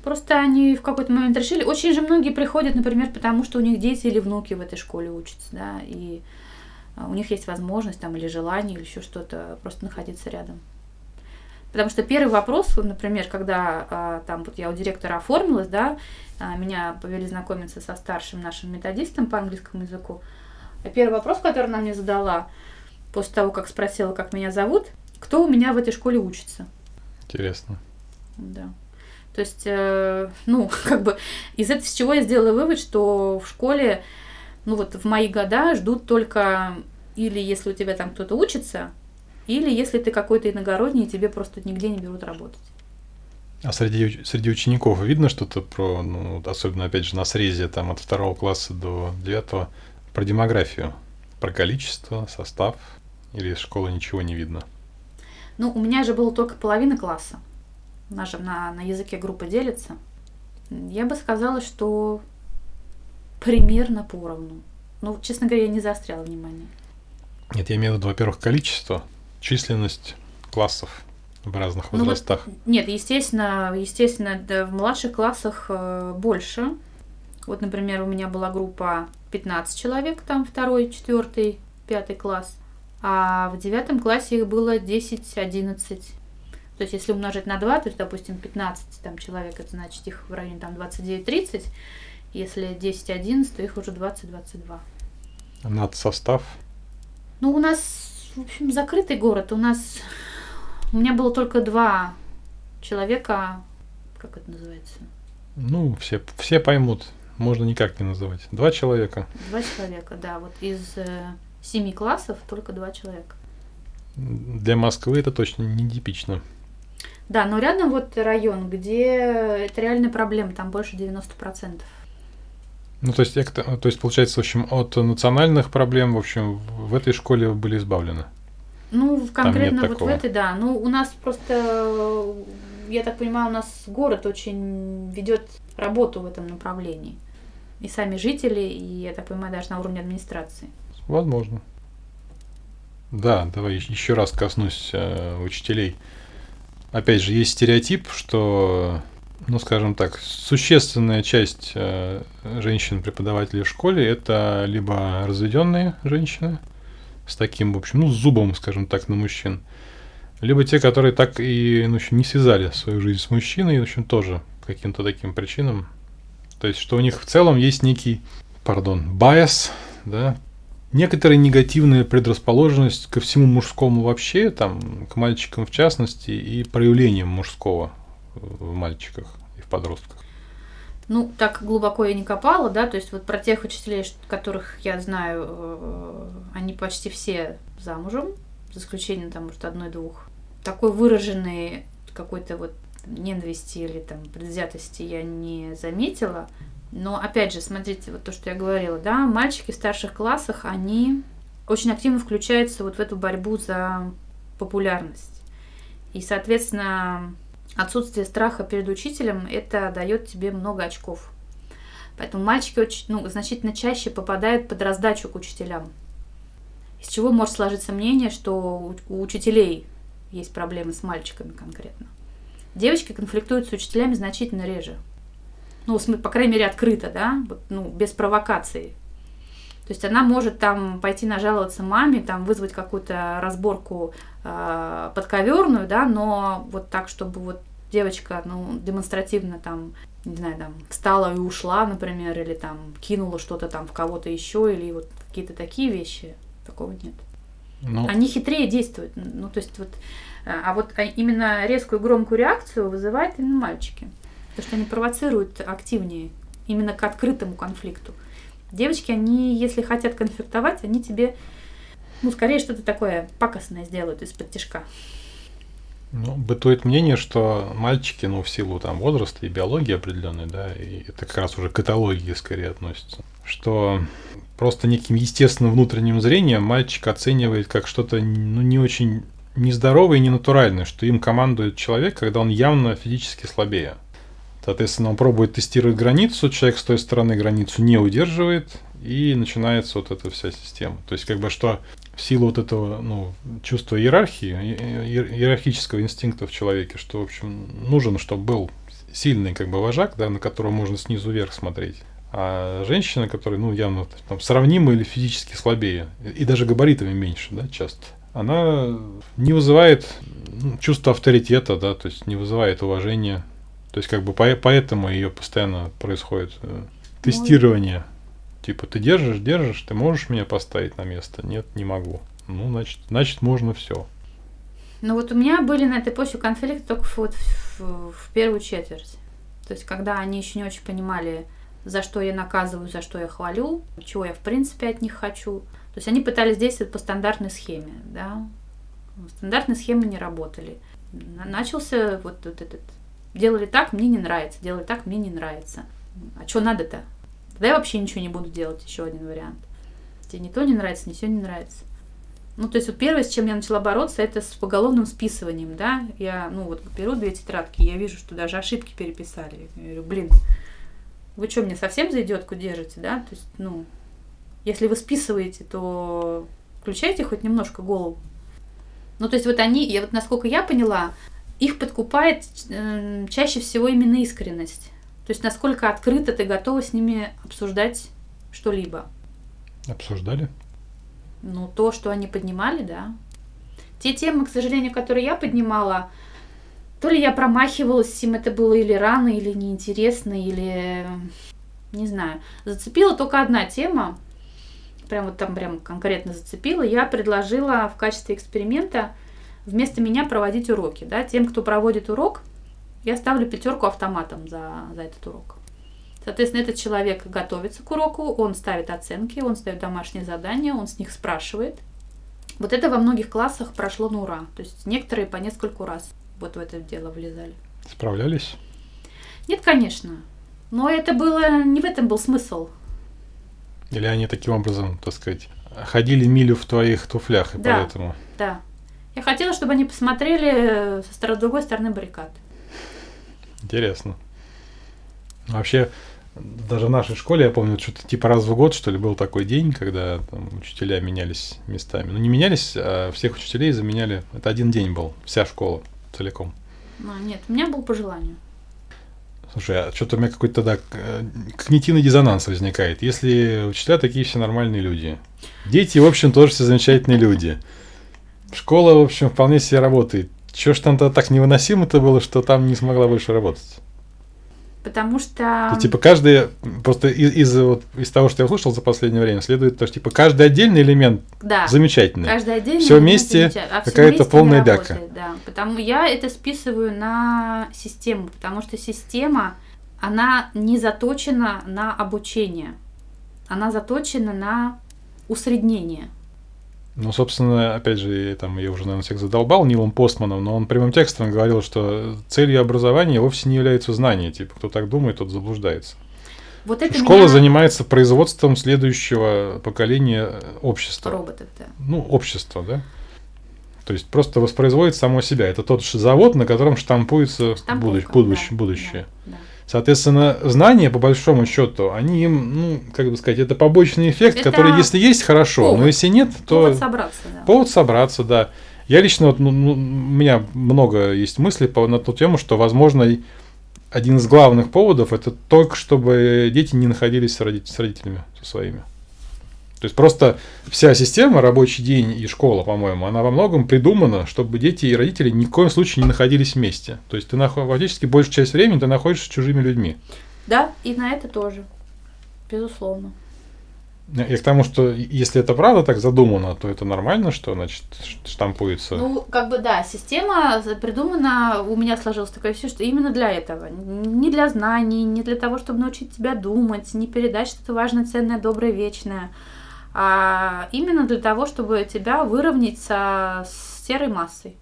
Просто они в какой-то момент решили. Очень же многие приходят, например, потому что у них дети или внуки в этой школе учатся, да, и а, у них есть возможность там или желание, или еще что-то, просто находиться рядом. Потому что первый вопрос, например, когда а, там вот я у директора оформилась, да, а, меня повели знакомиться со старшим нашим методистом по английскому языку. А первый вопрос, который она мне задала, после того, как спросила, как меня зовут, кто у меня в этой школе учится. Интересно. Да. То есть, э, ну, *laughs* как бы из этого с чего я сделала вывод, что в школе, ну вот в мои года ждут только или если у тебя там кто-то учится, или если ты какой-то иногородний, тебе просто нигде не берут работать. А среди, среди учеников видно что-то про, ну, особенно, опять же, на срезе там от второго класса до девятого, про демографию, про количество, состав, или из школы ничего не видно? Ну, у меня же было только половина класса. Наша на, на языке группа делится. Я бы сказала, что примерно поровну. Ну, честно говоря, я не заостряла внимание. Нет, я имею в виду, во-первых, количество, численность классов в разных возрастах. Ну, вот, нет, естественно, естественно, да, в младших классах э, больше. Вот, например, у меня была группа 15 человек, там второй, четвертый, пятый класс. А в девятом классе их было 10-11. То есть, если умножить на 2, то есть, допустим, 15 там, человек, это значит их в районе там 29-30. Если 10-11, то их уже 20-22. Над состав? Ну, у нас, в общем, закрытый город. У нас... У меня было только два человека, как это называется? Ну, все, все поймут. Можно никак не называть. Два человека. Два человека, да. Вот из э, семи классов только два человека. Для Москвы это точно не типично. Да, но рядом вот район, где это реальная проблема, там больше 90%. Ну, то есть, то есть, получается, в общем, от национальных проблем, в общем, в этой школе были избавлены. Ну, конкретно вот такого. в этой, да. Ну, у нас просто, я так понимаю, у нас город очень ведет работу в этом направлении. И сами жители, и, я так понимаю, даже на уровне администрации. Возможно. Да, давай еще раз коснусь э, учителей. Опять же, есть стереотип, что ну, скажем так, существенная часть э, женщин-преподавателей в школе это либо разведенные женщины с таким, в общем, ну, зубом, скажем так, на мужчин, либо те, которые так и ну, в не связали свою жизнь с мужчиной, в общем, тоже каким-то таким причинам. То есть, что у них в целом есть некий, пардон, байс, да, некоторая негативная предрасположенность ко всему мужскому вообще, там, к мальчикам в частности, и проявлениям мужского в мальчиках и в подростках? Ну, так глубоко я не копала, да, то есть вот про тех учителей, которых я знаю, э, они почти все замужем, за исключением там, может, одной-двух. Такой выраженный какой-то вот ненависти или там предвзятости я не заметила. Но опять же, смотрите, вот то, что я говорила, да, мальчики в старших классах, они очень активно включаются вот в эту борьбу за популярность. И, соответственно, отсутствие страха перед учителем, это дает тебе много очков. Поэтому мальчики очень, ну, значительно чаще попадают под раздачу к учителям. Из чего может сложиться мнение, что у учителей есть проблемы с мальчиками конкретно. Девочки конфликтуют с учителями значительно реже. Ну, по крайней мере, открыто, да, ну, без провокации. То есть она может там пойти нажаловаться маме, там вызвать какую-то разборку э, подковерную, да, но вот так, чтобы вот девочка, ну, демонстративно там, не знаю, там, встала и ушла, например, или там кинула что-то там в кого-то еще, или вот какие-то такие вещи, такого нет. Ну... Они хитрее действуют. Ну, то есть вот, а вот а именно резкую громкую реакцию вызывают именно мальчики. Потому что они провоцируют активнее, именно к открытому конфликту. Девочки, они, если хотят конфликтовать, они тебе, ну, скорее что-то такое пакостное сделают из-под тяжка. Ну, бытует мнение, что мальчики, ну, в силу там возраста и биологии определенной, да, и это как раз уже к этологии скорее относится, что просто неким естественным внутренним зрением мальчик оценивает как что-то, ну, не очень нездоровое и ненатуральное, что им командует человек, когда он явно физически слабее. Соответственно, он пробует тестировать границу, человек с той стороны границу не удерживает, и начинается вот эта вся система. То есть, как бы что в силу вот этого ну, чувства иерархии, иерархического инстинкта в человеке, что, в общем, нужен, чтобы был сильный как бы вожак, да, на которого можно снизу вверх смотреть. А женщина, которая, ну, явно там, сравнима или физически слабее, и даже габаритами меньше, да, часто, она не вызывает ну, чувство авторитета, да, то есть не вызывает уважения. То есть как бы по, поэтому ее постоянно происходит э, тестирование. Типа ты держишь, держишь, ты можешь меня поставить на место? Нет, не могу. Ну, значит, значит можно все. Ну вот у меня были на этой почве конфликты только вот в, в, в первую четверть. То есть когда они еще не очень понимали, за что я наказываю, за что я хвалю, чего я в принципе от них хочу. То есть они пытались действовать по стандартной схеме, да. Стандартные схемы не работали. Начался вот, вот этот... Делали так, мне не нравится, делали так, мне не нравится. А что надо-то? Тогда я вообще ничего не буду делать, еще один вариант. Тебе ни то не нравится, ни все не нравится. Ну, то есть вот первое, с чем я начала бороться, это с поголовным списыванием, да. Я, ну, вот беру две тетрадки, я вижу, что даже ошибки переписали. Я говорю, блин, вы что, мне совсем за идиотку держите, да? То есть, ну, если вы списываете, то включайте хоть немножко голову. Ну, то есть вот они, я вот насколько я поняла, их подкупает э, чаще всего именно искренность. То есть насколько открыто ты готова с ними обсуждать что-либо. Обсуждали? Ну, то, что они поднимали, да. Те темы, к сожалению, которые я поднимала, то ли я промахивалась, им это было или рано, или неинтересно, или не знаю. Зацепила только одна тема, прям вот там прям конкретно зацепила. Я предложила в качестве эксперимента вместо меня проводить уроки. Да? Тем, кто проводит урок, я ставлю пятерку автоматом за, за этот урок. Соответственно, этот человек готовится к уроку, он ставит оценки, он ставит домашние задания, он с них спрашивает. Вот это во многих классах прошло на ура. То есть некоторые по нескольку раз вот в это дело влезали. Справлялись? Нет, конечно. Но это было, не в этом был смысл. Или они таким образом, так сказать, ходили милю в твоих туфлях, и да, поэтому... Да. Я хотела, чтобы они посмотрели со стороны, другой стороны баррикад. Интересно. Вообще, даже в нашей школе, я помню, что-то типа раз в год, что ли, был такой день, когда там, учителя менялись местами. Ну, не менялись, а всех учителей заменяли. Это один день был, вся школа целиком. Ну, нет, у меня был по желанию. Слушай, а что-то у меня какой-то тогда э, когнитивный диссонанс возникает. Если учителя такие все нормальные люди, дети, в общем, тоже все замечательные люди. Школа, в общем, вполне себе работает. Чего ж там-то так невыносимо-то было, что там не смогла больше работать? Потому что... То, типа каждый, просто из, из, вот, из того, что я услышал за последнее время, следует то, что типа каждый отдельный элемент да. замечательный. Каждый отдельный все вместе а какая-то полная бяка. Да. Потому я это списываю на систему, потому что система, она не заточена на обучение, она заточена на усреднение. Ну, собственно, опять же, там, я уже, наверное, всех задолбал Нилом Постманом, но он прямым текстом говорил, что целью образования вовсе не является знание. Типа, кто так думает, тот заблуждается. Вот это Школа меня... занимается производством следующего поколения общества. Роботов, да. Ну, общества, да? То есть просто воспроизводит само себя. Это тот же завод, на котором штампуется будущее. будущее, да, будущее. Да, да. Соответственно, знания, по большому счету, они им, ну, как бы сказать, это побочный эффект, это который, если есть, хорошо, повод. но если нет, то... Повод собраться, да. Повод собраться, да. Я лично, вот, ну, ну, у меня много есть мыслей по, на ту тему, что, возможно, один из главных поводов это только, чтобы дети не находились с, родителями со своими. То есть просто вся система, рабочий день и школа, по-моему, она во многом придумана, чтобы дети и родители ни в коем случае не находились вместе. То есть ты наход... фактически большую часть времени ты находишься с чужими людьми. Да, и на это тоже. Безусловно. И к тому, что если это правда так задумано, то это нормально, что значит штампуется. Ну, как бы да, система придумана, у меня сложилось такое все, что именно для этого. Не для знаний, не для того, чтобы научить тебя думать, не передать что-то важное, ценное, доброе, вечное а именно для того, чтобы тебя выровнять со, с серой массой.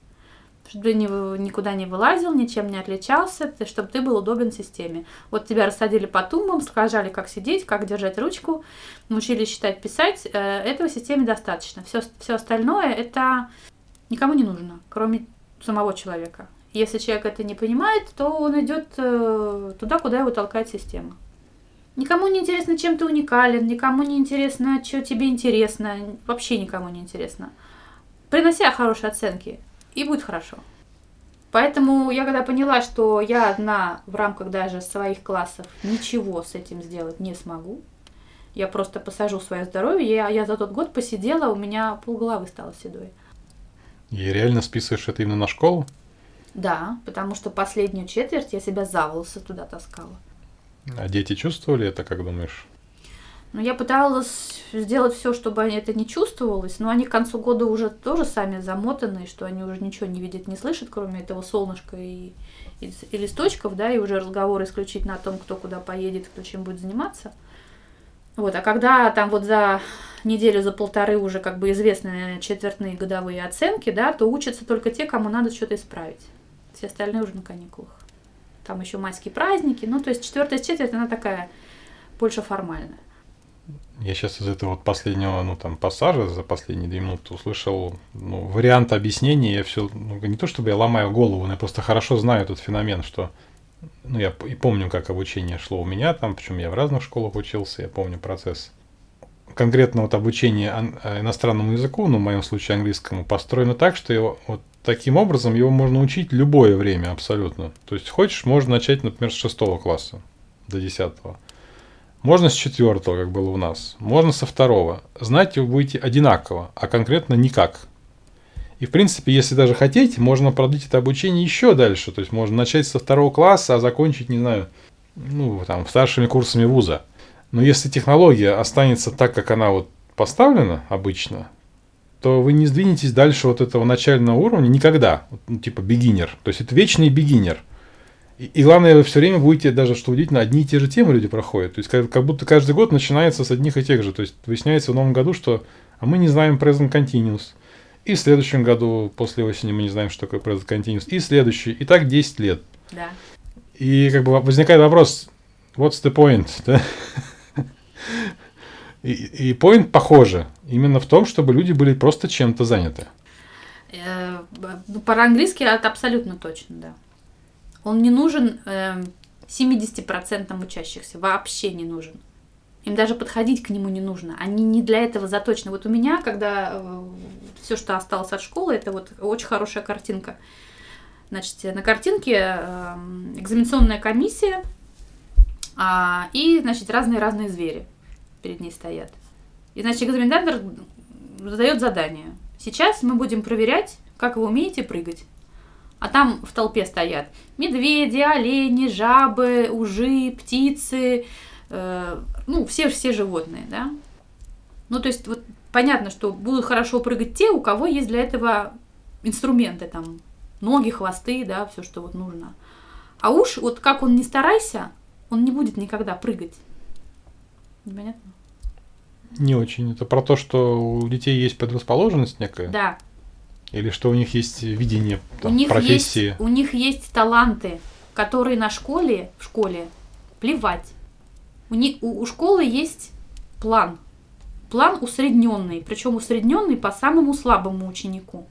Чтобы ты никуда не вылазил, ничем не отличался, чтобы ты был удобен системе. Вот тебя рассадили по тумбам, сказали, как сидеть, как держать ручку, научили считать, писать. Э, этого системе достаточно. Все, все остальное это никому не нужно, кроме самого человека. Если человек это не понимает, то он идет э, туда, куда его толкает система. Никому не интересно, чем ты уникален, никому не интересно, что тебе интересно, вообще никому не интересно. Приноси хорошие оценки, и будет хорошо. Поэтому я когда поняла, что я одна в рамках даже своих классов ничего с этим сделать не смогу, я просто посажу свое здоровье, я, я за тот год посидела, у меня полголовы стало седой. И реально списываешь это именно на школу? Да, потому что последнюю четверть я себя за волосы туда таскала. А дети чувствовали это, как думаешь? Ну, я пыталась сделать все, чтобы это не чувствовалось, но они к концу года уже тоже сами замотаны, что они уже ничего не видят, не слышат, кроме этого солнышка и, и, и листочков, да, и уже разговор исключительно о том, кто куда поедет, кто чем будет заниматься. Вот, а когда там вот за неделю, за полторы уже как бы известны четвертные годовые оценки, да, то учатся только те, кому надо что-то исправить. Все остальные уже на каникулах. Там еще майские праздники, ну, то есть четвертая четверть, она такая больше формальная. Я сейчас из этого вот последнего, ну, там, пассажа за последние две минуты услышал, ну, вариант объяснения. Я все, ну, не то чтобы я ломаю голову, но я просто хорошо знаю этот феномен, что, ну, я и помню, как обучение шло у меня там, причем я в разных школах учился, я помню процесс. Конкретно вот обучение э, иностранному языку, ну, в моем случае английскому, построено так, что его вот таким образом его можно учить любое время абсолютно. То есть хочешь, можно начать, например, с шестого класса до десятого. Можно с четвертого, как было у нас. Можно со второго. Знать вы будете одинаково, а конкретно никак. И, в принципе, если даже хотите, можно продлить это обучение еще дальше. То есть, можно начать со второго класса, а закончить, не знаю, ну, там, старшими курсами вуза. Но если технология останется так, как она вот поставлена обычно, то вы не сдвинетесь дальше вот этого начального уровня никогда. Ну, типа beginner. То есть, это вечный beginner. И, и главное, вы все время будете, даже что удивительно, одни и те же темы люди проходят. То есть, как, как будто каждый год начинается с одних и тех же. То есть, выясняется в новом году, что а мы не знаем present continuous. И в следующем году, после осени, мы не знаем, что такое present continuous. И следующий. И так 10 лет. Да. И как бы возникает вопрос, what's the point? Да? И, и point похоже. Именно в том, чтобы люди были просто чем-то заняты. Э, по-английски это абсолютно точно, да. Он не нужен э, 70% учащихся, вообще не нужен. Им даже подходить к нему не нужно. Они не для этого заточены. Вот у меня, когда э, все, что осталось от школы, это вот очень хорошая картинка. Значит, на картинке э, экзаменационная комиссия а, и, значит, разные-разные звери перед ней стоят. И, значит, экзаменатор задает задание. Сейчас мы будем проверять, как вы умеете прыгать а там в толпе стоят медведи, олени, жабы, ужи, птицы, э, ну, все-все животные, да. Ну, то есть, вот понятно, что будут хорошо прыгать те, у кого есть для этого инструменты, там, ноги, хвосты, да, все, что вот нужно. А уж, вот как он не старайся, он не будет никогда прыгать. Непонятно? Не очень. Это про то, что у детей есть предрасположенность некая? Да, или что у них есть видение там, у них профессии? Есть, у них есть таланты, которые на школе, в школе плевать. У, них, у, у школы есть план. План усредненный, причем усредненный по самому слабому ученику.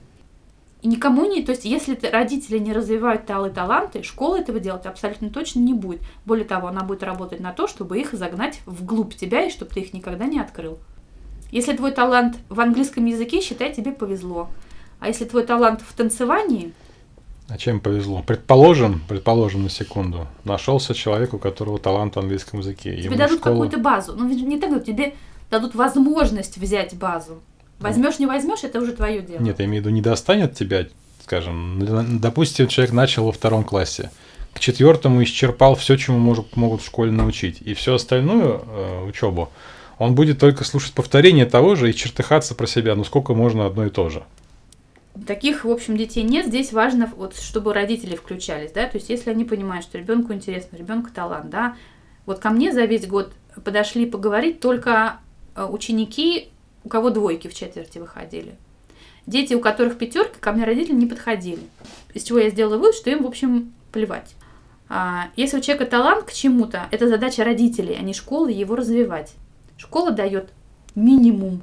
И никому не, то есть если родители не развивают талы таланты, школа этого делать абсолютно точно не будет. Более того, она будет работать на то, чтобы их загнать вглубь тебя и чтобы ты их никогда не открыл. Если твой талант в английском языке, считай, тебе повезло. А если твой талант в танцевании... А чем повезло? Предположим, предположим на секунду, нашелся человек, у которого талант в английском языке. Тебе Ему дадут школа... какую-то базу. Ну, не так, тебе дадут возможность взять базу. Возьмешь, не возьмешь, это уже твое дело. Нет, я имею в виду, не достанет тебя, скажем, допустим, человек начал во втором классе, к четвертому исчерпал все, чему может, могут в школе научить, и всю остальную э, учебу он будет только слушать повторение того же и чертыхаться про себя, ну сколько можно одно и то же. Таких, в общем, детей нет. Здесь важно, вот, чтобы родители включались, да, то есть если они понимают, что ребенку интересно, ребенку талант, да. Вот ко мне за весь год подошли поговорить только э, ученики, у кого двойки в четверти выходили. Дети, у которых пятерка, ко мне родители не подходили. Из чего я сделала вывод, что им, в общем, плевать. А, если у человека талант к чему-то, это задача родителей, а не школы его развивать. Школа дает минимум.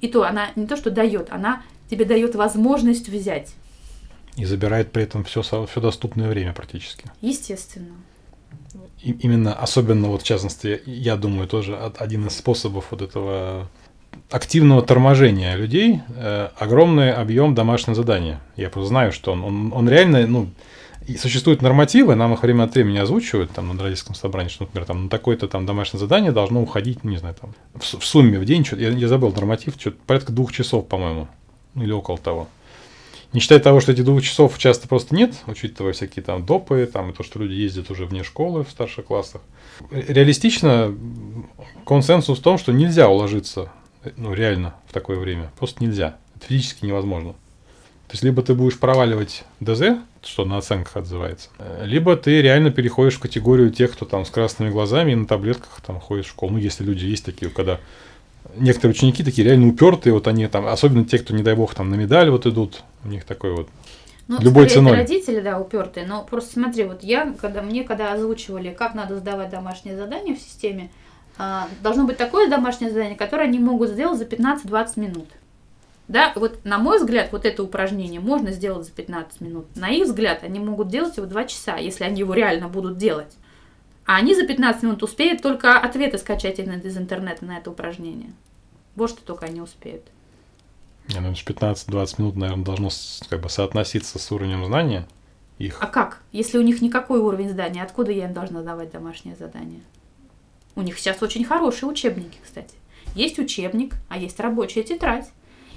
И то она не то, что дает, она тебе дает возможность взять. И забирает при этом все, все доступное время практически. Естественно. И, именно, особенно вот в частности, я думаю, тоже один из способов вот этого активного торможения людей э, огромный объем домашнего задания. Я просто знаю, что он, он, он реально, ну, и существуют нормативы, нам их время от времени озвучивают там на родительском собрании, что, например, там на такое-то там домашнее задание должно уходить, не знаю, там в, в сумме в день, что я, я забыл норматив, что порядка двух часов, по-моему, или около того. Не считая того, что этих двух часов часто просто нет, учитывая всякие там допы, там, и то, что люди ездят уже вне школы в старших классах. Реалистично консенсус в том, что нельзя уложиться ну, реально в такое время. Просто нельзя. Это физически невозможно. То есть, либо ты будешь проваливать ДЗ, что на оценках отзывается, либо ты реально переходишь в категорию тех, кто там с красными глазами и на таблетках там ходит в школу. Ну, если люди есть такие, когда некоторые ученики такие реально упертые, вот они там, особенно те, кто, не дай бог, там на медаль вот идут, у них такой вот ну, любой скорее, ценой. Родители, да, упертые. Но просто смотри, вот я, когда мне когда озвучивали, как надо сдавать домашнее задание в системе, должно быть такое домашнее задание, которое они могут сделать за 15-20 минут. Да, вот на мой взгляд, вот это упражнение можно сделать за 15 минут. На их взгляд, они могут делать его 2 часа, если они его реально будут делать. А они за 15 минут успеют только ответы скачать из интернета на это упражнение. Вот что только они успеют. Не, ну, 15-20 минут, наверное, должно как бы соотноситься с уровнем знания их. А как? Если у них никакой уровень знания, откуда я им должна давать домашнее задание? У них сейчас очень хорошие учебники, кстати. Есть учебник, а есть рабочая тетрадь.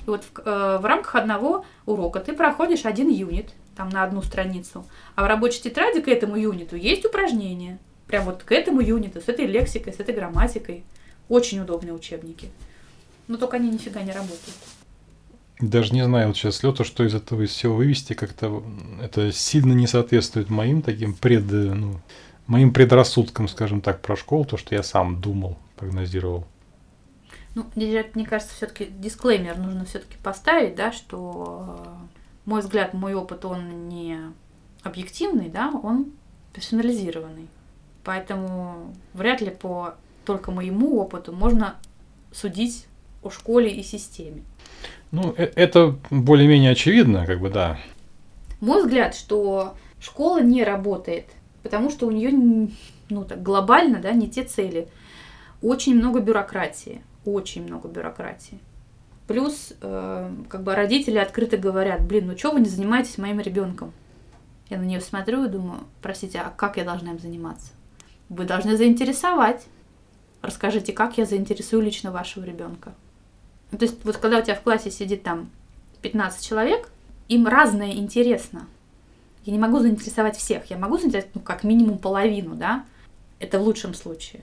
И вот в, э, в рамках одного урока ты проходишь один юнит, там на одну страницу, а в рабочей тетради к этому юниту есть упражнения. Прям вот к этому юниту, с этой лексикой, с этой грамматикой. Очень удобные учебники. Но только они нифига не работают. Даже не знаю, вот сейчас Лёта, что из этого из всего вывести, как-то это сильно не соответствует моим таким пред, ну, моим предрассудкам, скажем так, про школу, то, что я сам думал, прогнозировал. Ну, мне кажется, все-таки дисклеймер нужно все-таки поставить, да, что э, мой взгляд, мой опыт, он не объективный, да, он персонализированный. Поэтому вряд ли по только моему опыту можно судить о школе и системе. Ну, э, это более-менее очевидно, как бы, да. Мой взгляд, что школа не работает, потому что у нее, ну, так глобально, да, не те цели. Очень много бюрократии, очень много бюрократии. Плюс, э, как бы родители открыто говорят, блин, ну что вы не занимаетесь моим ребенком? Я на нее смотрю и думаю, простите, а как я должна им заниматься? Вы должны заинтересовать. Расскажите, как я заинтересую лично вашего ребенка. То есть вот когда у тебя в классе сидит там 15 человек, им разное интересно. Я не могу заинтересовать всех, я могу заинтересовать, ну, как минимум половину, да, это в лучшем случае.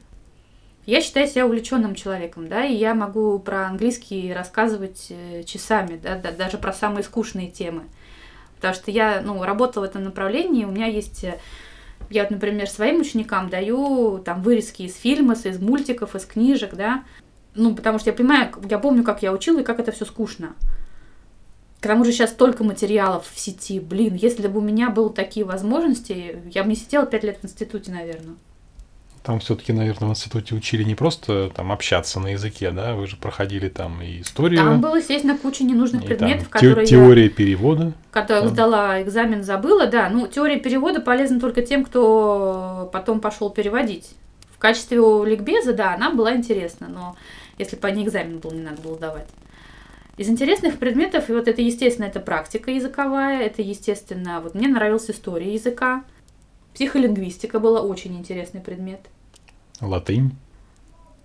Я считаю себя увлеченным человеком, да, и я могу про английский рассказывать э, часами, да, да, даже про самые скучные темы. Потому что я, ну, работала в этом направлении, у меня есть э, я например, своим ученикам даю там вырезки из фильмов, из мультиков, из книжек, да, ну, потому что я понимаю, я помню, как я учила и как это все скучно. К тому же сейчас столько материалов в сети. Блин, если бы у меня были такие возможности, я бы не сидела пять лет в институте, наверное. Там все-таки, наверное, в институте учили не просто там общаться на языке, да, вы же проходили там и историю. Там было, естественно, куча ненужных и предметов, там которые теория я, перевода. Которых да. сдала экзамен, забыла, да. Ну, теория перевода полезна только тем, кто потом пошел переводить. В качестве ликбеза, да, она была интересна, но если по ней экзамен был, не надо было давать. Из интересных предметов, и вот это, естественно, это практика языковая, это, естественно, вот мне нравилась история языка, психолингвистика была очень интересный предмет. Латынь?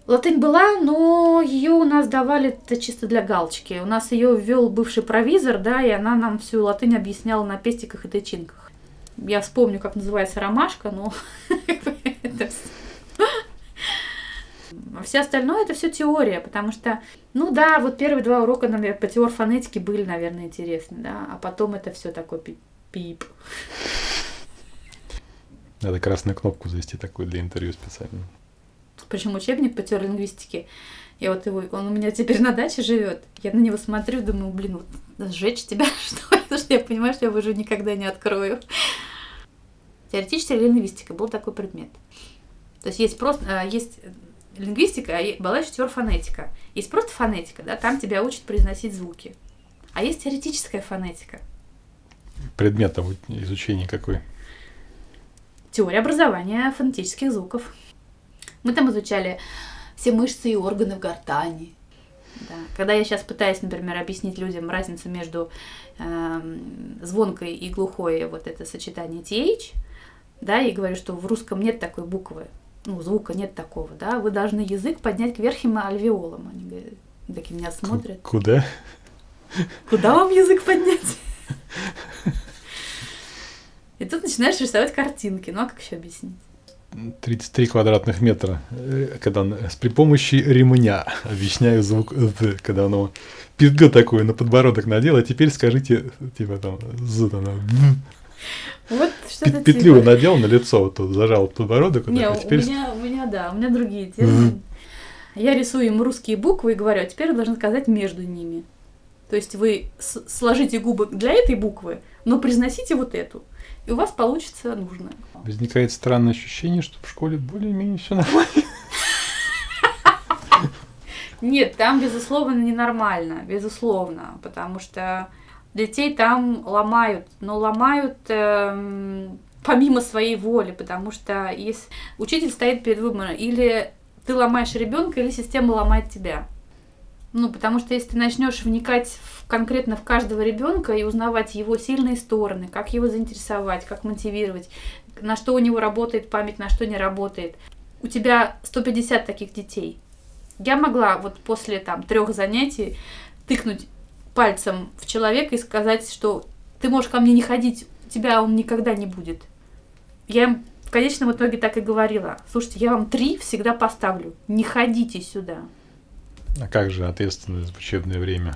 Латынь была, но ее у нас давали это чисто для галочки. У нас ее ввел бывший провизор, да, и она нам всю латынь объясняла на пестиках и тычинках. Я вспомню, как называется ромашка, но *laughs* это а все остальное это все теория, потому что, ну да, вот первые два урока, наверное, по теории фонетики были, наверное, интересны, да, а потом это все такой пип. Надо красную кнопку завести такую для интервью специально. Причем учебник по теории лингвистики. Я вот его, он у меня теперь на даче живет. Я на него смотрю, думаю, блин, вот сжечь тебя, *laughs* что ли? Потому что я понимаю, что я его уже никогда не открою. Теоретическая лингвистика был такой предмет. То есть есть просто, а, есть лингвистика, а была еще фонетика. Есть просто фонетика, да, там тебя учат произносить звуки. А есть теоретическая фонетика. Предмет изучения какой? Теория образования фонетических звуков. Мы там изучали все мышцы и органы в гортани. Да. Когда я сейчас пытаюсь, например, объяснить людям разницу между э, звонкой и глухой, вот это сочетание TH, да, и говорю, что в русском нет такой буквы, ну, звука нет такого, да, вы должны язык поднять к верхним альвеолам. Они говорят, такие меня смотрят. Куда? Куда вам язык поднять? И тут начинаешь рисовать картинки. Ну а как еще объяснить? 33 квадратных метра, э, когда с при помощи ремня объясняю звук «з», когда оно пизга такую на подбородок надел, а теперь скажите, типа там, «з», там, вот что-то Петлю типа. надел на лицо, вот тут зажал подбородок, Не, у теперь... меня, у меня, да, у меня другие термины. Я рисую им русские буквы и говорю, а теперь вы должны сказать между ними. То есть вы сложите губы для этой буквы, но произносите вот эту. И у вас получится нужно. Возникает странное ощущение, что в школе более-менее все нормально. *laughs* Нет, там, безусловно, ненормально, безусловно, потому что детей там ломают, но ломают эм, помимо своей воли, потому что если учитель стоит перед выбором, или ты ломаешь ребенка, или система ломает тебя. Ну, потому что если ты начнешь вникать в, конкретно в каждого ребенка и узнавать его сильные стороны, как его заинтересовать, как мотивировать, на что у него работает память, на что не работает, у тебя 150 таких детей. Я могла вот после там трех занятий тыкнуть пальцем в человека и сказать, что ты можешь ко мне не ходить, у тебя он никогда не будет. Я им в конечном итоге так и говорила. Слушайте, я вам три всегда поставлю. Не ходите сюда. А как же ответственность в учебное время?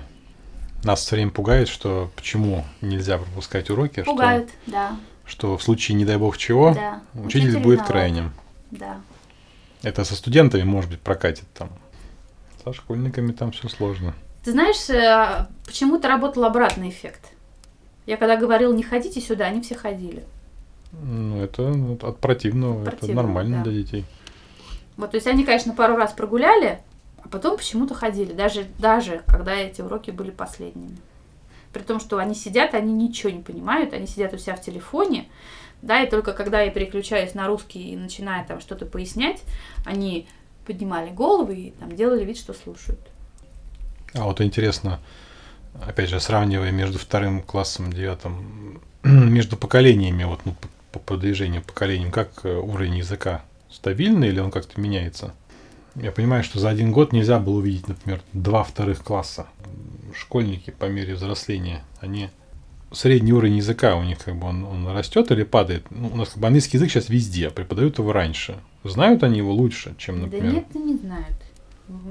Нас все время пугает, что почему нельзя пропускать уроки, что, Пугают, да, что в случае, не дай бог чего, да. учитель, будет виноват. крайним. Да. Это со студентами, может быть, прокатит там. Со школьниками там все сложно. Ты знаешь, э, почему-то работал обратный эффект. Я когда говорила, не ходите сюда, они все ходили. Ну, это ну, от противного, От это противного, нормально да. для детей. Вот, то есть они, конечно, пару раз прогуляли, а потом почему-то ходили, даже, даже когда эти уроки были последними. При том, что они сидят, они ничего не понимают, они сидят у себя в телефоне, да, и только когда я переключаюсь на русский и начинаю там что-то пояснять, они поднимали головы и там делали вид, что слушают. А вот интересно, опять же, сравнивая между вторым классом, девятым, *clears throat* между поколениями, вот, ну, по, продвижению поколениям, как э, уровень языка стабильный или он как-то меняется? Я понимаю, что за один год нельзя было увидеть, например, два вторых класса. Школьники по мере взросления, они средний уровень языка у них как бы он, он растет или падает. Ну, у нас как бы английский язык сейчас везде, преподают его раньше. Знают они его лучше, чем, например. Да нет, не знают.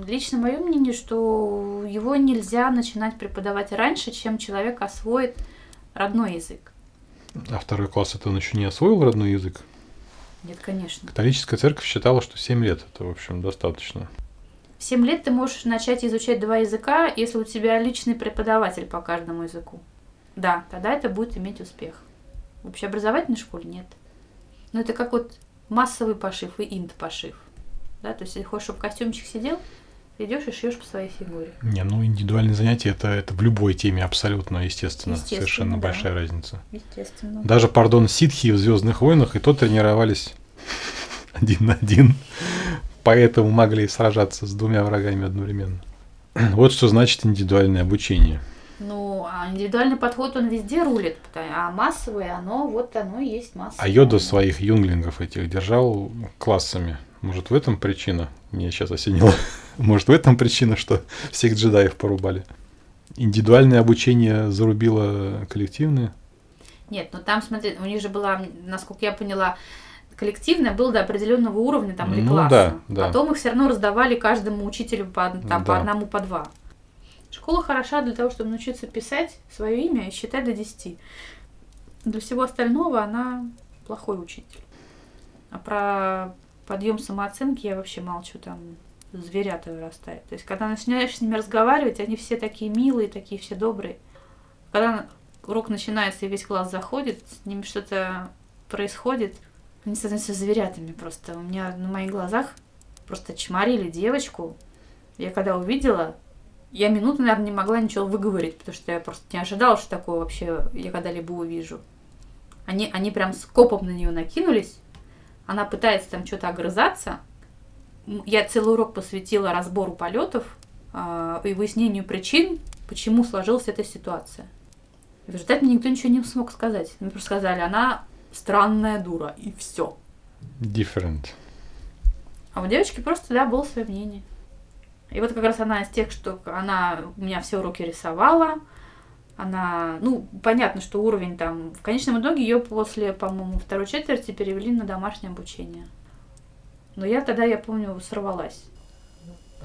Лично мое мнение, что его нельзя начинать преподавать раньше, чем человек освоит родной язык. А второй класс это он еще не освоил родной язык. Нет, конечно. Католическая церковь считала, что 7 лет это, в общем, достаточно. В 7 лет ты можешь начать изучать два языка, если у тебя личный преподаватель по каждому языку. Да, тогда это будет иметь успех. В общеобразовательной школе нет. Но это как вот массовый пошив и инт-пошив. Да, то есть, если хочешь, чтобы костюмчик сидел, ты идешь и шьешь по своей фигуре. Не, ну индивидуальные занятия это, это в любой теме абсолютно естественно. Естественно, Совершенно да. большая разница. Естественно. Даже, пардон, ситхи в Звездных войнах и то тренировались *laughs* один на один. Поэтому могли сражаться с двумя врагами одновременно. *clears throat* Вот что значит индивидуальное обучение. А индивидуальный подход, он везде рулит, а массовое, оно, вот оно и есть массовое. А Йода своих юнглингов этих держал классами. Может, в этом причина? Мне сейчас осенило. *laughs* Может, в этом причина, что всех джедаев порубали? Индивидуальное обучение зарубило коллективное? Нет, ну там, смотри, у них же была, насколько я поняла, коллективное было до определенного уровня там или Ну класса. да, да. Потом их все равно раздавали каждому учителю по, там, по Да. одному, по два. Школа хороша для того, чтобы научиться писать свое имя и считать до 10. Для всего остального она плохой учитель. А про подъем самооценки я вообще молчу, там зверята вырастают. То есть, когда начинаешь с ними разговаривать, они все такие милые, такие все добрые. Когда урок начинается и весь класс заходит, с ними что-то происходит, они становятся зверятами просто. У меня на моих глазах просто чморили девочку. Я когда увидела, я минуту, наверное, не могла ничего выговорить, потому что я просто не ожидала, что такое вообще я когда-либо увижу. Они, они прям скопом на нее накинулись. Она пытается там что-то огрызаться. Я целый урок посвятила разбору полетов. а, и выяснению причин, почему сложилась эта ситуация. И в результате мне никто ничего не смог сказать. Мне просто сказали, она странная дура, и все. Different. А у девочки просто, да, было свое мнение. И вот как раз она из тех, что она у меня все уроки рисовала, она, ну, понятно, что уровень там, в конечном итоге ее после, по-моему, второй четверти перевели на домашнее обучение. Но я тогда, я помню, сорвалась.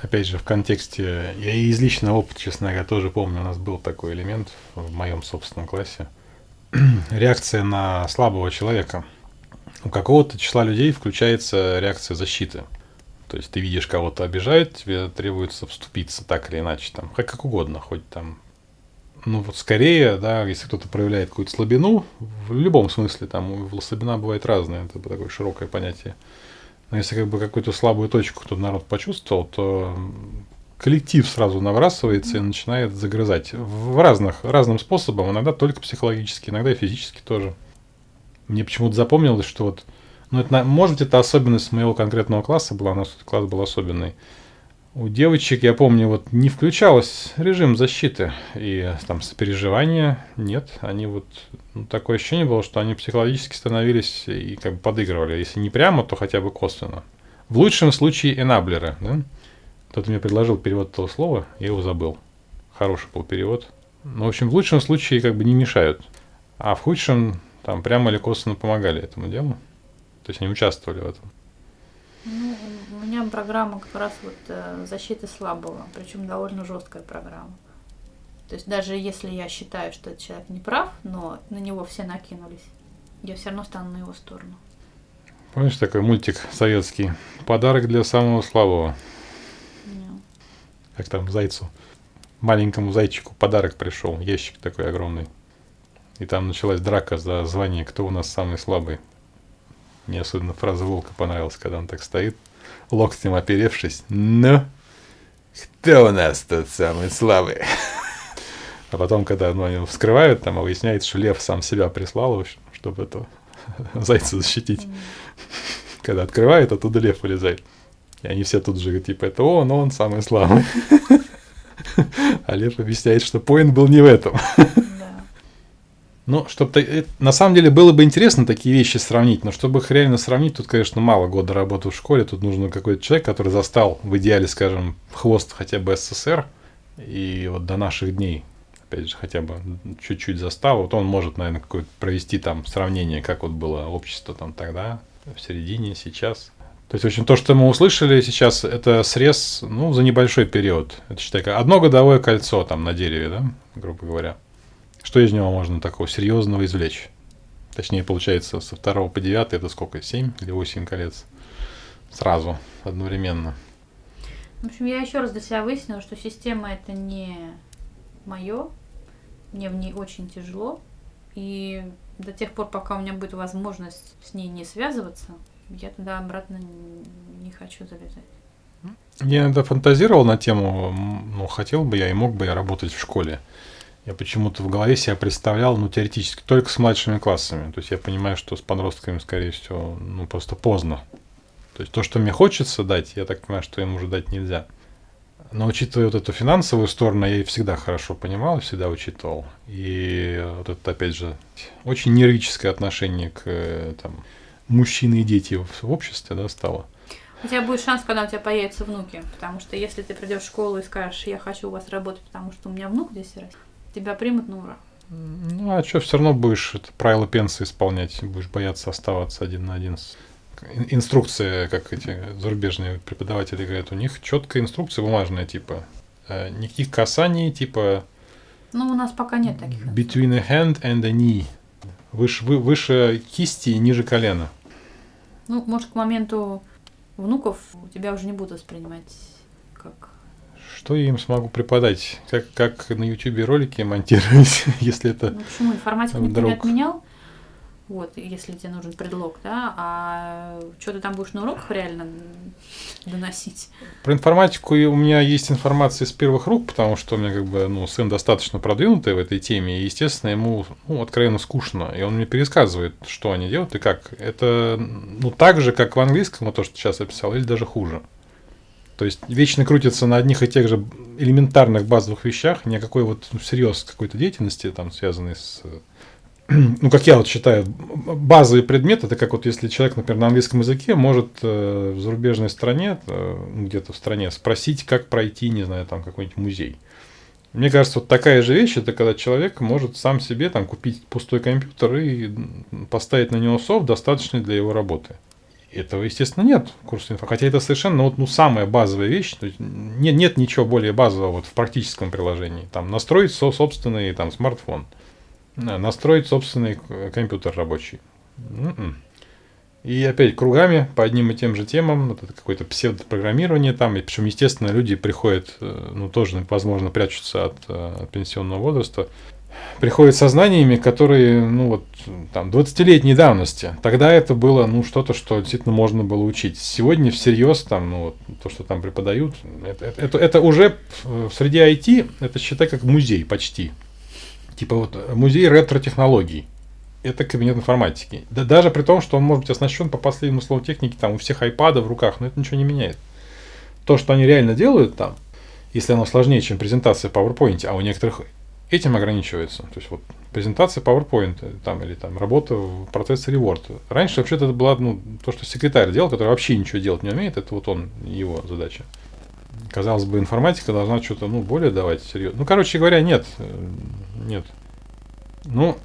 Опять же, в контексте, я из личного опыта, честно говоря, тоже помню, у нас был такой элемент в моем собственном классе. *clears throat* Реакция на слабого человека. У какого-то числа людей включается реакция защиты. То есть ты видишь кого-то обижает, тебе требуется вступиться так или иначе, там, как, как угодно, хоть там ну вот скорее, да, если кто-то проявляет какую-то слабину, в любом смысле, там слабина бывает разная, это такое широкое понятие. Но если как бы какую-то слабую точку кто-то народ почувствовал, то коллектив сразу набрасывается и начинает загрызать в разных, разным способом, иногда только психологически, иногда и физически тоже. Мне почему-то запомнилось, что вот, ну это, может быть, это особенность моего конкретного класса была, у нас класс был особенный. У девочек, я помню, вот не включалось режим защиты и там сопереживания нет. Они вот ну, такое ощущение было, что они психологически становились и как бы подыгрывали. Если не прямо, то хотя бы косвенно. В лучшем случае энаблеры. Да? Кто-то мне предложил перевод этого слова, я его забыл. Хороший был перевод. Но, в общем, в лучшем случае как бы не мешают. А в худшем там прямо или косвенно помогали этому делу. То есть они участвовали в этом. Ну, у меня программа как раз вот э, защиты слабого, причем довольно жесткая программа. То есть даже если я считаю, что этот человек не прав, но на него все накинулись, я все равно стану на его сторону. Помнишь такой мультик советский? Подарок для самого слабого. Yeah. Как там зайцу. Маленькому зайчику подарок пришел, ящик такой огромный. И там началась драка за звание, кто у нас самый слабый. Мне особенно фраза Волка понравилась, когда он так стоит, локтем оперевшись. Ну, кто у нас тут самый слабый? А потом, когда ну, они вскрывают, там выясняется, что лев сам себя прислал, чтобы это *laughs* зайца защитить. Когда открывает, оттуда лев вылезает. И они все тут же типа, это он, он самый слабый. *laughs* А лев объясняет, что поинт был не в этом. *laughs* Ну, чтобы э, на самом деле было бы интересно такие вещи сравнить, но чтобы их реально сравнить, тут, конечно, мало года работы в школе, тут нужен какой-то человек, который застал в идеале, скажем, хвост хотя бы СССР, и вот до наших дней, опять же, хотя бы чуть-чуть застал, вот он может, наверное, какое-то провести там сравнение, как вот было общество там тогда, в середине, сейчас. То есть, в общем, то, что мы услышали сейчас, это срез, ну, за небольшой период. Это, считай, одно годовое кольцо там на дереве, да, грубо говоря. Что из него можно такого серьезного извлечь? Точнее, получается, со второго по девятый это сколько? Семь или восемь колец? Сразу, одновременно. В общем, я еще раз для себя выяснила, что система это не мое, мне в ней очень тяжело, и до тех пор, пока у меня будет возможность с ней не связываться, я туда обратно не хочу залезать. Я иногда фантазировал на тему, ну, хотел бы я и мог бы я работать в школе. Я почему-то в голове себя представлял, ну, теоретически, только с младшими классами. То есть я понимаю, что с подростками, скорее всего, ну, просто поздно. То есть то, что мне хочется дать, я так понимаю, что им уже дать нельзя. Но учитывая вот эту финансовую сторону, я и всегда хорошо понимал, всегда учитывал. И вот это, опять же, очень нервическое отношение к там, мужчины и дети в обществе да, стало. У тебя будет шанс, когда у тебя появятся внуки. Потому что если ты придешь в школу и скажешь, я хочу у вас работать, потому что у меня внук здесь растет, тебя примут на ура. Ну, а что, все равно будешь это правила пенсии исполнять, будешь бояться оставаться один на один с инструкция, как эти зарубежные преподаватели говорят, у них четкая инструкция бумажная, типа э, никаких касаний, типа. Ну, у нас пока нет таких. Between a hand and a knee. Выше, вы, выше кисти и ниже колена. Ну, может, к моменту внуков у тебя уже не будут воспринимать что я им смогу преподать? Как, как на YouTube ролики монтировать, *laughs* если это... Ну, почему? Информатику никто не отменял. Вот, если тебе нужен предлог, да, а что ты там будешь на уроках реально доносить? Про информатику у меня есть информация из первых рук, потому что у меня как бы, ну, сын достаточно продвинутый в этой теме, и, естественно, ему, ну, откровенно скучно, и он мне пересказывает, что они делают и как. Это, ну, так же, как в английском, то, что сейчас описал, или даже хуже. То есть вечно крутится на одних и тех же элементарных базовых вещах, ни о какой вот ну, всерьез какой-то деятельности, там, связанной с *clears throat* ну, как я вот считаю, базовый предмет, это как вот если человек, например, на английском языке может э, в зарубежной стране, э, где-то в стране, спросить, как пройти, не знаю, там какой-нибудь музей. Мне кажется, вот такая же вещь, это когда человек может сам себе там купить пустой компьютер и поставить на него софт, достаточный для его работы. Этого, естественно, нет в курсе инфо. Хотя это совершенно ну, вот, ну, самая базовая вещь. То есть нет, нет ничего более базового вот, в практическом приложении. Там настроить со, собственный там, смартфон – настроить собственный компьютер рабочий. М-м. И опять кругами по одним и тем же темам, вот это какое-то псевдопрограммирование там, и причем, естественно, люди приходят, э, ну, тоже, возможно, прячутся от, э, от пенсионного возраста, приходят со знаниями, которые, ну, вот, там, 20-летней давности. Тогда это было, ну, что-то, что действительно можно было учить. Сегодня всерьез, там, ну, то, что там преподают, это, это, это уже в среди IT, это считай как музей почти. Типа вот музей ретро-технологий. Это кабинет информатики. Да, даже при том, что он может быть оснащен по последнему слову техники, там у всех айпадов в руках, но это ничего не меняет. То, что они реально делают там, если оно сложнее, чем презентация в PowerPoint, а у некоторых этим ограничивается. То есть вот презентация PowerPoint там, или там работа в процессоре Word. Раньше вообще-то это было ну, то, что секретарь делал, который вообще ничего делать не умеет, это вот он, его задача. Казалось бы, информатика должна что-то ну, более давать серьезно. Ну, короче говоря, нет. Нет. Ну,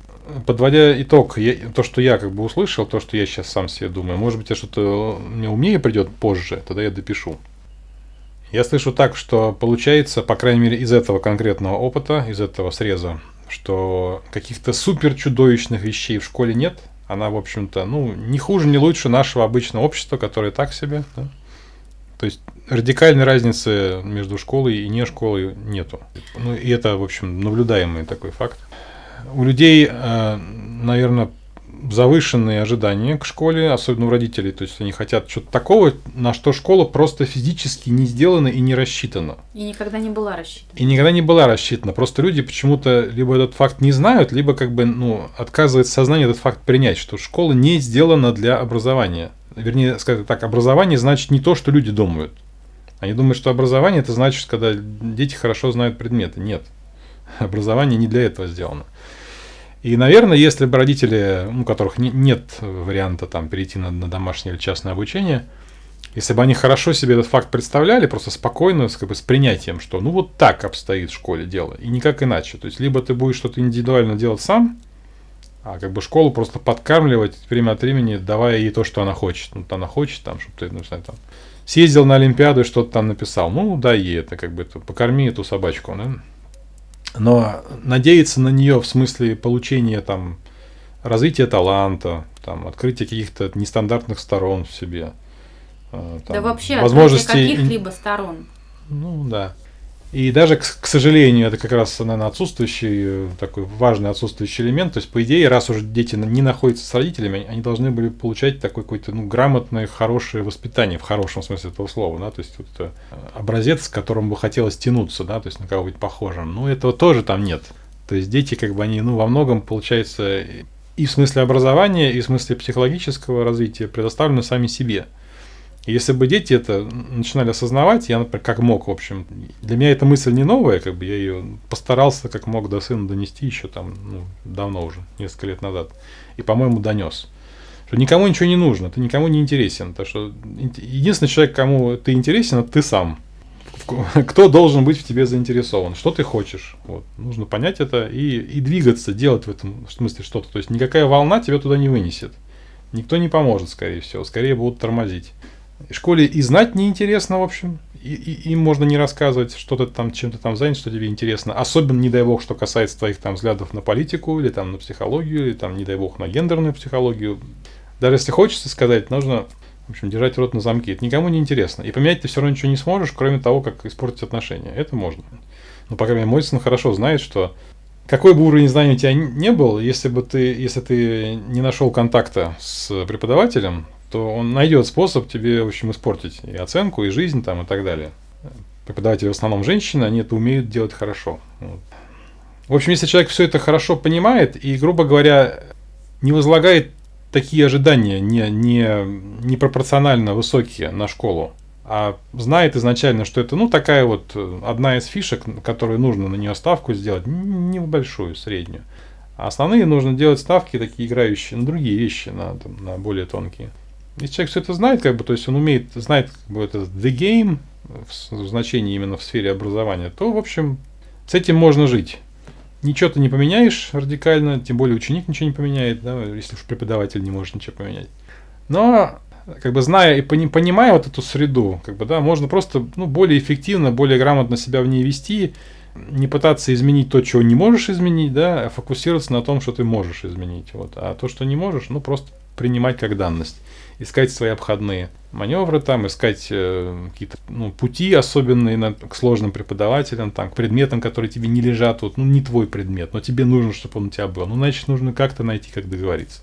подводя итог, я, то, что я как бы услышал, то, что я сейчас сам себе думаю, может быть, я что-то мне умнее придет позже, тогда я допишу. Я слышу так, что получается, по крайней мере, из этого конкретного опыта, из этого среза, что каких-то супер чудовищных вещей в школе нет. Она, в общем-то, ну, не хуже, не лучше нашего обычного общества, которое так себе. Да? То есть радикальной разницы между школой и не школой нету. Ну, и это, в общем, наблюдаемый такой факт. У людей, э, наверное, завышенные ожидания к школе, особенно у родителей. То есть они хотят что-то такого, на что школа просто физически не сделана и не рассчитана. И никогда не была рассчитана. И никогда не была рассчитана. Просто люди почему-то либо этот факт не знают, либо как бы ну, отказывает сознание этот факт принять, что школа не сделана для образования. Вернее, сказать так, образование значит не то, что люди думают. Они думают, что образование это значит, когда дети хорошо знают предметы. Нет. *laughs* Образование не для этого сделано. И, наверное, если бы родители, у которых не, нет варианта там перейти на, на домашнее или частное обучение, если бы они хорошо себе этот факт представляли, просто спокойно, как бы с принятием, что ну вот так обстоит в школе дело, и никак иначе. То есть, либо ты будешь что-то индивидуально делать сам, а как бы школу просто подкармливать время от времени, давая ей то, что она хочет. Ну, она хочет, там, чтобы ты, ну, знаю, там, съездил на Олимпиаду и что-то там написал. Ну, дай ей это, как бы, это, покорми эту собачку, да? Но надеяться на нее в смысле получения там развития таланта, там, открытия каких-то нестандартных сторон в себе. Э, там, да вообще возможности каких-либо сторон. Ну да. И даже, к, к сожалению, это как раз, наверное, отсутствующий, э, такой важный отсутствующий элемент. То есть, по идее, раз уже дети не находятся с родителями, они должны были получать такой какой-то ну, грамотное, хорошее воспитание, в хорошем смысле этого слова. Да? То есть, вот это образец, к которому бы хотелось тянуться, да? то есть, на кого быть похожим. Ну, этого тоже там нет. То есть, дети, как бы, они, ну, во многом, получается, и в смысле образования, и в смысле психологического развития предоставлены сами себе. Если бы дети это начинали осознавать, я, например, как мог, в общем, для меня эта мысль не новая, как бы я ее постарался как мог до сына донести еще там, ну, давно уже, несколько лет назад. И, по-моему, донес. Что никому ничего не нужно, ты никому не интересен. То, что единственный человек, кому ты интересен, это ты сам. *laughs* Кто должен быть в тебе заинтересован? Что ты хочешь? Вот. Нужно понять это и, и двигаться, делать в этом смысле что-то. То есть никакая волна тебя туда не вынесет. Никто не поможет, скорее всего. Скорее будут тормозить школе и знать неинтересно, в общем. И, и, им можно не рассказывать, что ты там чем-то там занят, что тебе интересно. Особенно, не дай бог, что касается твоих там взглядов на политику, или там на психологию, или там, не дай бог, на гендерную психологию. Даже если хочется сказать, нужно, в общем, держать рот на замке. Это никому не интересно. И поменять ты все равно ничего не сможешь, кроме того, как испортить отношения. Это можно. Но, по крайней мере, мой сын хорошо знает, что какой бы уровень знаний у тебя не был, если бы ты, если ты не нашел контакта с преподавателем, то он найдет способ тебе, в общем, испортить и оценку, и жизнь там, и так далее. Преподаватели в основном женщины, они это умеют делать хорошо. Вот. В общем, если человек все это хорошо понимает и, грубо говоря, не возлагает такие ожидания не, не, не пропорционально высокие на школу, а знает изначально, что это, ну, такая вот э, одна из фишек, которую нужно на нее ставку сделать, небольшую, среднюю. А основные нужно делать ставки такие играющие на другие вещи, на, там, на более тонкие. Если человек все это знает, как бы, то есть он умеет, знает как бы, это the game в значении именно в сфере образования, то, в общем, с этим можно жить. Ничего ты не поменяешь радикально, тем более ученик ничего не поменяет, да, если уж преподаватель не может ничего поменять. Но как бы зная и понимая вот эту среду, как бы, да, можно просто ну, более эффективно, более грамотно себя в ней вести, не пытаться изменить то, чего не можешь изменить, да, а фокусироваться на том, что ты можешь изменить. Вот. А то, что не можешь, ну просто принимать как данность. Искать свои обходные маневры там, искать э, какие-то ну, пути особенные на, к сложным преподавателям, там, к предметам, которые тебе не лежат, вот, ну не твой предмет, но тебе нужно, чтобы он у тебя был. Ну, значит, нужно как-то найти, как договориться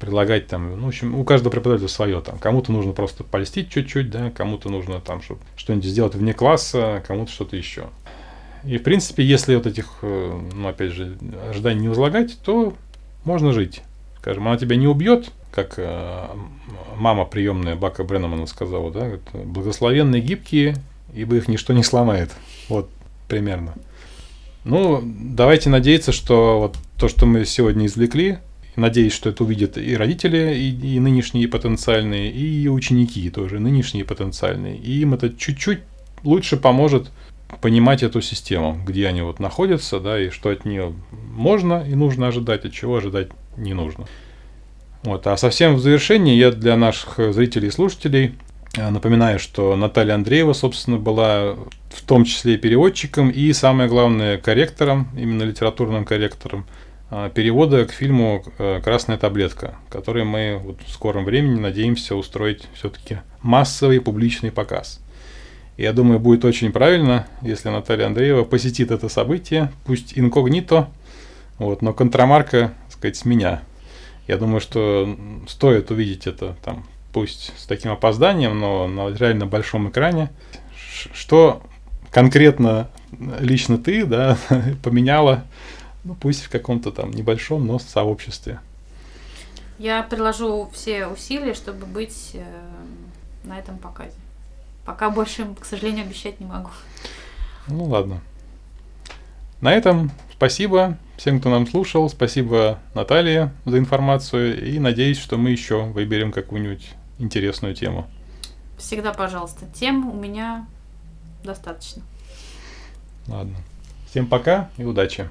предлагать там, ну, в общем, у каждого преподавателя свое там. Кому-то нужно просто польстить чуть-чуть, да, кому-то нужно там чтобы что-нибудь сделать вне класса, кому-то что-то еще. И, в принципе, если вот этих, э, ну, опять же, ожиданий не возлагать, то можно жить. Скажем, она тебя не убьет, как э, мама приемная Бака Бреннамана сказала, да, благословенные гибкие, ибо их ничто не сломает. Вот, примерно. Ну, давайте надеяться, что вот то, что мы сегодня извлекли, Надеюсь, что это увидят и родители, и, и нынешние, и потенциальные, и ученики тоже, нынешние и потенциальные. И им это чуть-чуть лучше поможет понимать эту систему, где они вот находятся, да, и что от нее можно и нужно ожидать, от чего ожидать не нужно. Вот. А совсем в завершении я для наших зрителей и слушателей э, напоминаю, что Наталья Андреева, собственно, была в том числе и переводчиком, и самое главное, корректором, именно литературным корректором – а, перевода к фильму э, «Красная таблетка», который мы вот в скором времени надеемся устроить все-таки массовый публичный показ. Я думаю, будет очень правильно, если Наталья Андреева посетит это событие, пусть инкогнито, вот, но контрамарка, так сказать, с меня. Я думаю, что стоит увидеть это там, пусть с таким опозданием, но на реально большом экране. Что конкретно лично ты да, *laughs* поменяла ну пусть в каком-то там небольшом, но сообществе. Я приложу все усилия, чтобы быть э, на этом показе. Пока больше, к сожалению, обещать не могу. Ну ладно. На этом спасибо всем, кто нам слушал. Спасибо Наталье за информацию. И надеюсь, что мы еще выберем какую-нибудь интересную тему. Всегда, пожалуйста. Тем у меня достаточно. Ладно. Всем пока и удачи.